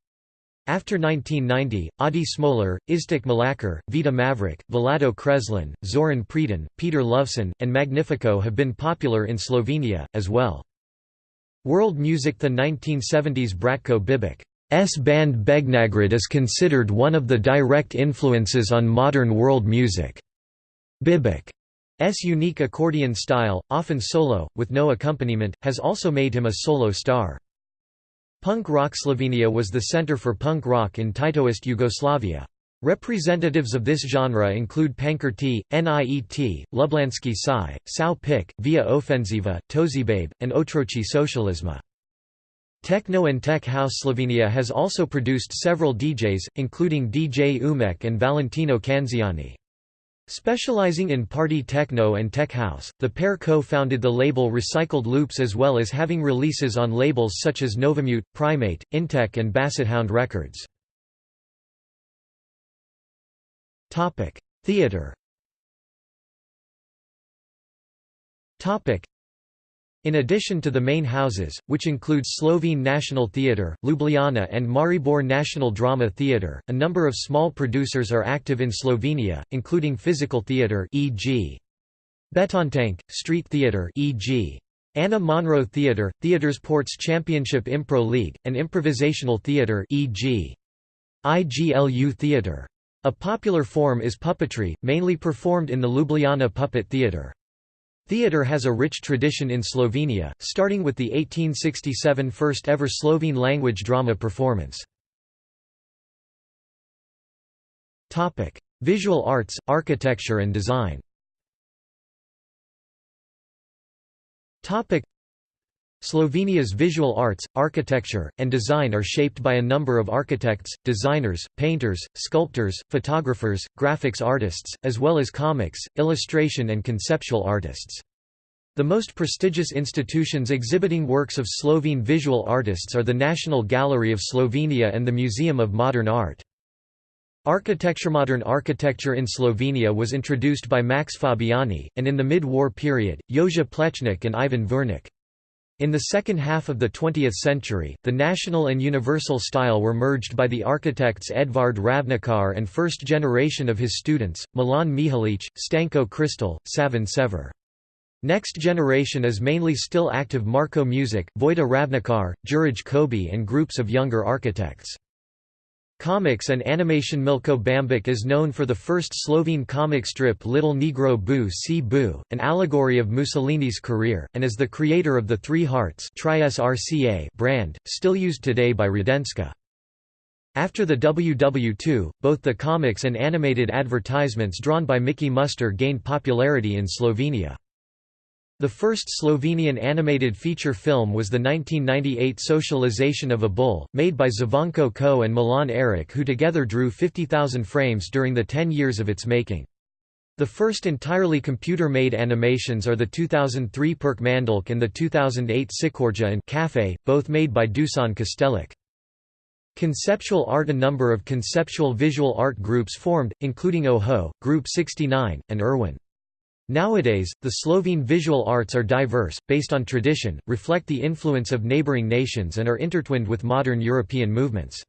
After 1990, Adi Smolar, Iztok Mlakar, Vita Mavrič, Vlado Kreslin, Zoran Predin, Peter Lovšin, and Magnifico have been popular in Slovenia, as well. World music The 1970s Bratko Bibič's band Begnagrad is considered one of the direct influences on modern world music. Bibič's unique accordion style, often solo, with no accompaniment, has also made him a solo star. Punk rock Slovenia was the center for punk rock in Titoist Yugoslavia. Representatives of this genre include Pankrti, Niet, Lublanski Psi, Sao Pik, Via Ofenziva, Tozibabe, and Otroci Socializma. Techno and Tech House Slovenia has also produced several DJs, including DJ Umek and Valentino Kanzyani. Specializing in party techno and tech house, the pair co-founded the label Recycled Loops as well as having releases on labels such as Novamute, Primate, Intech and Bassethound Records. Theatre in addition to the main houses, which include Slovene National Theatre, Ljubljana and Maribor National Drama Theatre, a number of small producers are active in Slovenia, including physical theatre e.g. Betontank, street theatre e.g. Ana Monro Theatre, Theatresports Championship Impro League, and improvisational theatre e.g. IGLU Theatre. A popular form is puppetry, mainly performed in the Ljubljana Puppet Theatre. Theatre has a rich tradition in Slovenia, starting with the 1867 first-ever Slovene-language drama performance. Visual arts, architecture and design Slovenia's visual arts, architecture, and design are shaped by a number of architects, designers, painters, sculptors, photographers, graphics artists, as well as comics, illustration and conceptual artists. The most prestigious institutions exhibiting works of Slovene visual artists are the National Gallery of Slovenia and the Museum of Modern Art. Architecture Modern architecture in Slovenia was introduced by Max Fabiani, and in the mid-war period, Jože Plečnik and Ivan Vurnik. In the second half of the 20th century, the national and universal style were merged by the architects Edvard Ravnikar and first generation of his students, Milan Mihelič, Stanko Kristl, Savin Sever. Next generation is mainly still active Marko Mušič, Vojta Ravnikar, Jurij Kobi and groups of younger architects. Comics and animation Milko Bambič is known for the first Slovene comic strip Little Negro Boo Si Boo, an allegory of Mussolini's career, and is the creator of the Three Hearts brand, still used today by Radenska. After the WW2, both the comics and animated advertisements drawn by Miki Muster gained popularity in Slovenia. The first Slovenian animated feature film was the 1998 Socialization of a Bull, made by Zvonko Čoh and Milan Erič who together drew 50,000 frames during the 10 years of its making. The first entirely computer-made animations are the 2003 Perkmandeljc and the 2008 Čikorja and Cafe, both made by Dušan Kastelic. Conceptual art A number of conceptual visual art groups formed, including OHO, Group 69, and Irwin. Nowadays, the Slovene visual arts are diverse, based on tradition, reflect the influence of neighboring nations and are intertwined with modern European movements.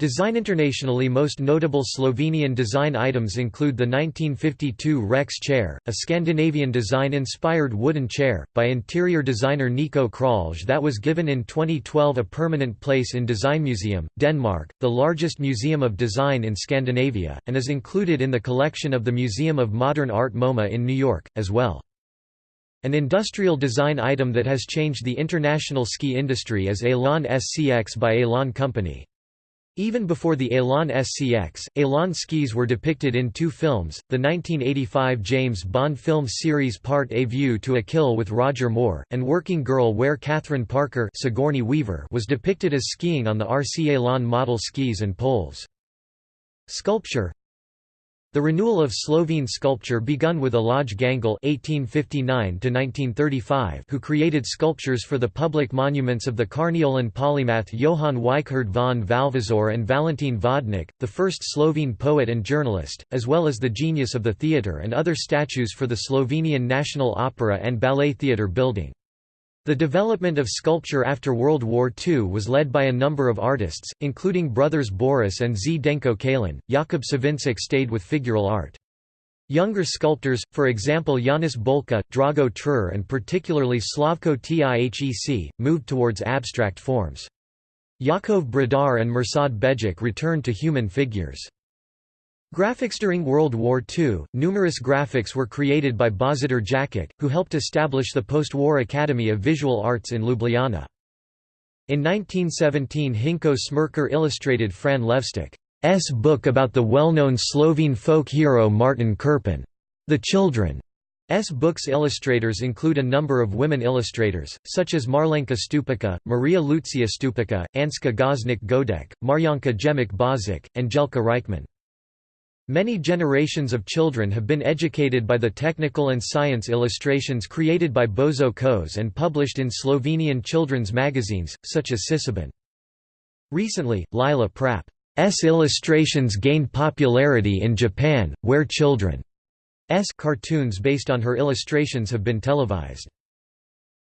Design Internationally most notable Slovenian design items include the 1952 Rex chair, a Scandinavian design-inspired wooden chair, by interior designer Niko Kralj that was given in 2012 a permanent place in Design Museum, Denmark, the largest museum of design in Scandinavia, and is included in the collection of the Museum of Modern Art MoMA in New York, as well. An industrial design item that has changed the international ski industry is Elan SCX by Elan Company. Even before the Elan SCX, Elan skis were depicted in two films, the 1985 James Bond film series Part A View to a Kill with Roger Moore, and Working Girl where Catherine Parker Sigourney Weaver was depicted as skiing on the RC Elan model skis and poles. Sculpture the renewal of Slovene sculpture begun with Alojz Gangl (1859–1935), who created sculptures for the public monuments of the Carniolan polymath Johann Weikhard von Valvasor and Valentin Vodnik, the first Slovene poet and journalist, as well as the genius of the theatre and other statues for the Slovenian National Opera and Ballet Theatre building. The development of sculpture after World War II was led by a number of artists, including brothers Boris and Zdenko Kalin. Jakob Savinšek stayed with figural art. Younger sculptors, for example Janez Boljka, Drago Tršar and particularly Slavko Tihec, moved towards abstract forms. Jakov Brdar and Mirsad Begić returned to human figures. Graphics During World War II, numerous graphics were created by Božidar Jakac, who helped establish the post-war Academy of Visual Arts in Ljubljana. In 1917 Hinko Smrekar illustrated Fran Levstik's book about the well-known Slovene folk hero Martin Krpan. The Children's books illustrators include a number of women illustrators, such as Marlenka Stupica, Marija Lucija Stupica, Ančka Gošnik Godec, Marjanca Jemec Božič, and Jelka Reichman. Many generations of children have been educated by the technical and science illustrations created by Božo Kos and published in Slovenian children's magazines, such as Ciciban. Recently, Lila Prap's illustrations gained popularity in Japan, where children's cartoons based on her illustrations have been televised.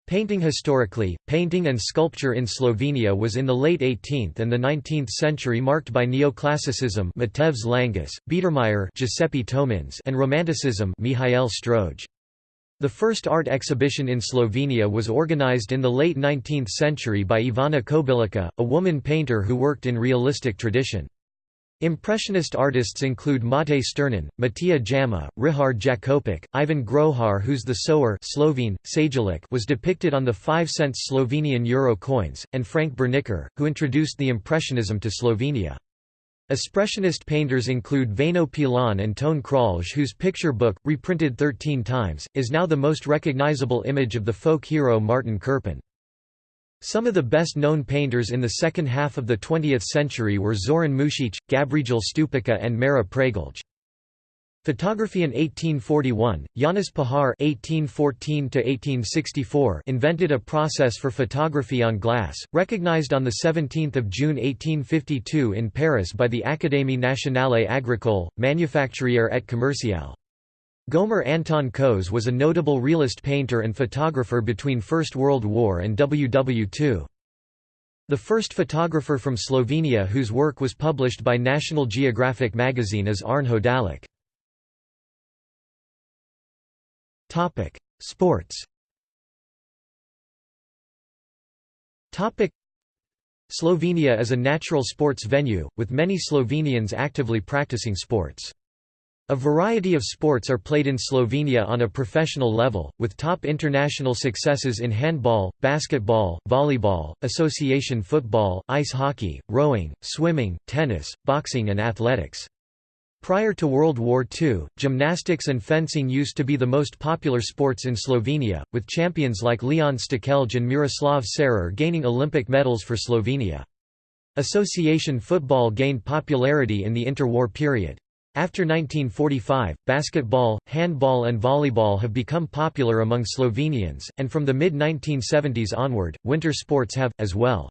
Painting Historically, painting and sculpture in Slovenia was in the late 18th and the 19th century marked by neoclassicism Matevž Langus, Biedermeier Giuseppe Tominz and Romanticism Mihael Stroj. The first art exhibition in Slovenia was organized in the late 19th century by Ivana Kobilica, a woman painter who worked in realistic tradition. Impressionist artists include Matej Sternen, Matija Jama, Rihard Jakopič, Ivan Grohar whose The Sower Slovene, was depicted on the 5-cents Slovenian euro coins, and Franc Berneker, who introduced the Impressionism to Slovenia. Expressionist painters include Veno Pilon and Tone Kralj whose picture book, reprinted 13 times, is now the most recognizable image of the folk hero Martin Krpan. Some of the best-known painters in the second half of the 20th century were Zoran Mušić, Gabriel Stupica and Marij Pregelj. Photography in 1841, Janez Puhar (1814–1864) invented a process for photography on glass, recognized on the 17th of June 1852 in Paris by the Académie nationale agricole, manufacturière et commerciale. Gojmir Anton Kos was a notable realist painter and photographer between First World War and WW2. The first photographer from Slovenia whose work was published by National Geographic magazine is Arne Hodalič. Sports Slovenia is a natural sports venue, with many Slovenians actively practicing sports. A variety of sports are played in Slovenia on a professional level, with top international successes in handball, basketball, volleyball, association football, ice hockey, rowing, swimming, tennis, boxing and athletics. Prior to World War II, gymnastics and fencing used to be the most popular sports in Slovenia, with champions like Leon Štukelj and Miroslav Cerar gaining Olympic medals for Slovenia. Association football gained popularity in the interwar period. After 1945, basketball, handball and volleyball have become popular among Slovenians, and from the mid-1970s onward, winter sports have, as well.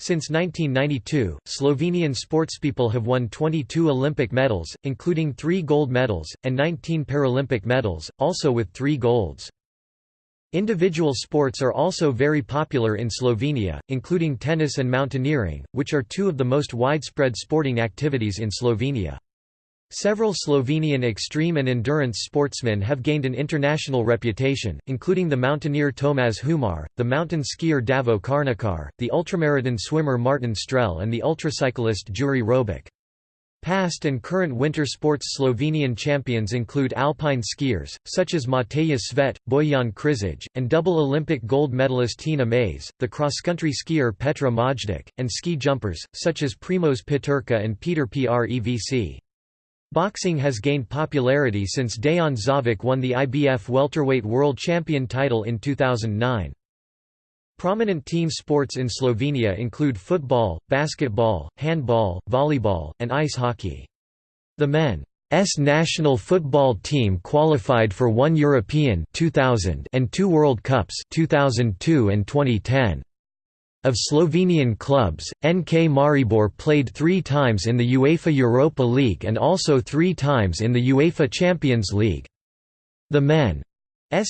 Since 1992, Slovenian sportspeople have won 22 Olympic medals, including three gold medals, and 19 Paralympic medals, also with three golds. Individual sports are also very popular in Slovenia, including tennis and mountaineering, which are two of the most widespread sporting activities in Slovenia. Several Slovenian extreme and endurance sportsmen have gained an international reputation, including the mountaineer Tomaž Humar, the mountain skier Davo Karničar, the ultramarathon swimmer Martin Strel and the ultracyclist Jure Robič. Past and current winter sports Slovenian champions include alpine skiers, such as Mateja Svet, Bojan Križaj, and double Olympic gold medalist Tina Maze, the cross-country skier Petra Majdič, and ski jumpers, such as Primož Peterka and Peter Prevc. Boxing has gained popularity since Dejan Zavec won the IBF welterweight world champion title in 2009. Prominent team sports in Slovenia include football, basketball, handball, volleyball, and ice hockey. The men's national football team qualified for one European 2000 and two World Cups 2002 and 2010. Of Slovenian clubs, NK Maribor played three times in the UEFA Europa League and also three times in the UEFA Champions League. The men's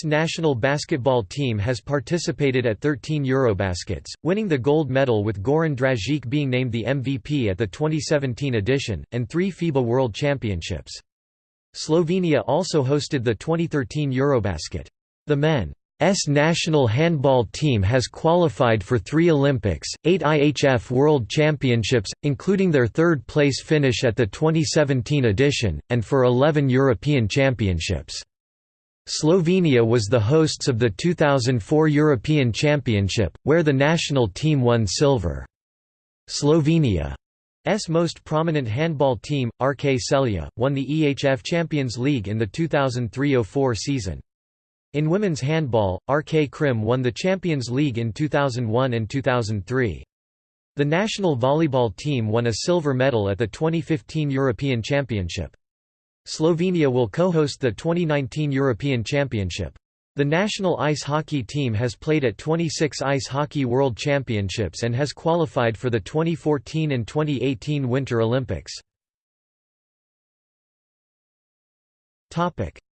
national basketball team has participated at 13 Eurobaskets, winning the gold medal with Goran Dragić being named the MVP at the 2017 edition, and three FIBA World Championships. Slovenia also hosted the 2013 Eurobasket. The men's S national handball team has qualified for three Olympics, eight IHF World Championships, including their third-place finish at the 2017 edition, and for 11 European Championships. Slovenia was the hosts of the 2004 European Championship, where the national team won silver. Slovenia's most prominent handball team, RK Celje, won the EHF Champions League in the 2003–04 season. In women's handball, RK Krim won the Champions League in 2001 and 2003. The national volleyball team won a silver medal at the 2015 European Championship. Slovenia will co-host the 2019 European Championship. The national ice hockey team has played at 26 Ice Hockey World Championships and has qualified for the 2014 and 2018 Winter Olympics.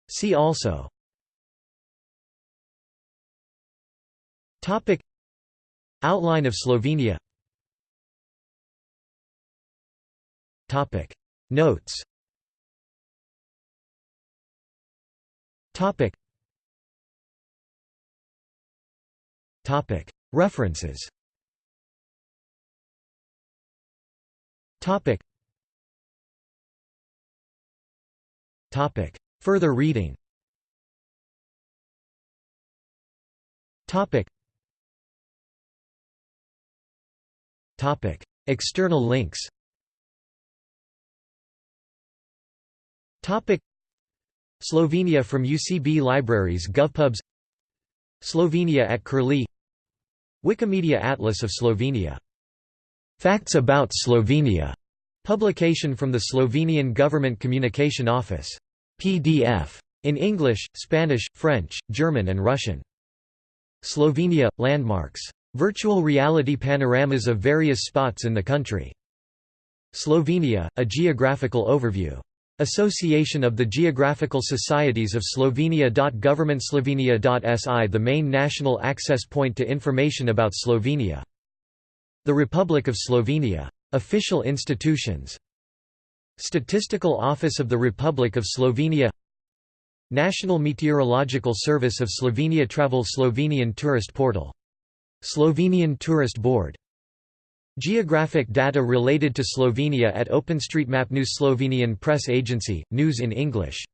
See also Topic. Outline of Slovenia. Topic. Notes. Topic. Topic. References. Topic. Further reading External links Slovenia from UCB Libraries GovPubs Slovenia at Curlie Wikimedia Atlas of Slovenia Facts about Slovenia publication from the Slovenian Government Communication Office. PDF. In English, Spanish, French, German and Russian. Slovenia – Landmarks. Virtual reality panoramas of various spots in the country. Slovenia – A geographical overview. Association of the Geographical Societies of Slovenia. Governmentslovenia.si The main national access point to information about Slovenia. The Republic of Slovenia. Official institutions Statistical Office of the Republic of Slovenia National Meteorological Service of Slovenia Travel Slovenian Tourist Portal. Slovenian Tourist Board. Geographic data related to Slovenia at OpenStreetMap News Slovenian Press Agency, news in English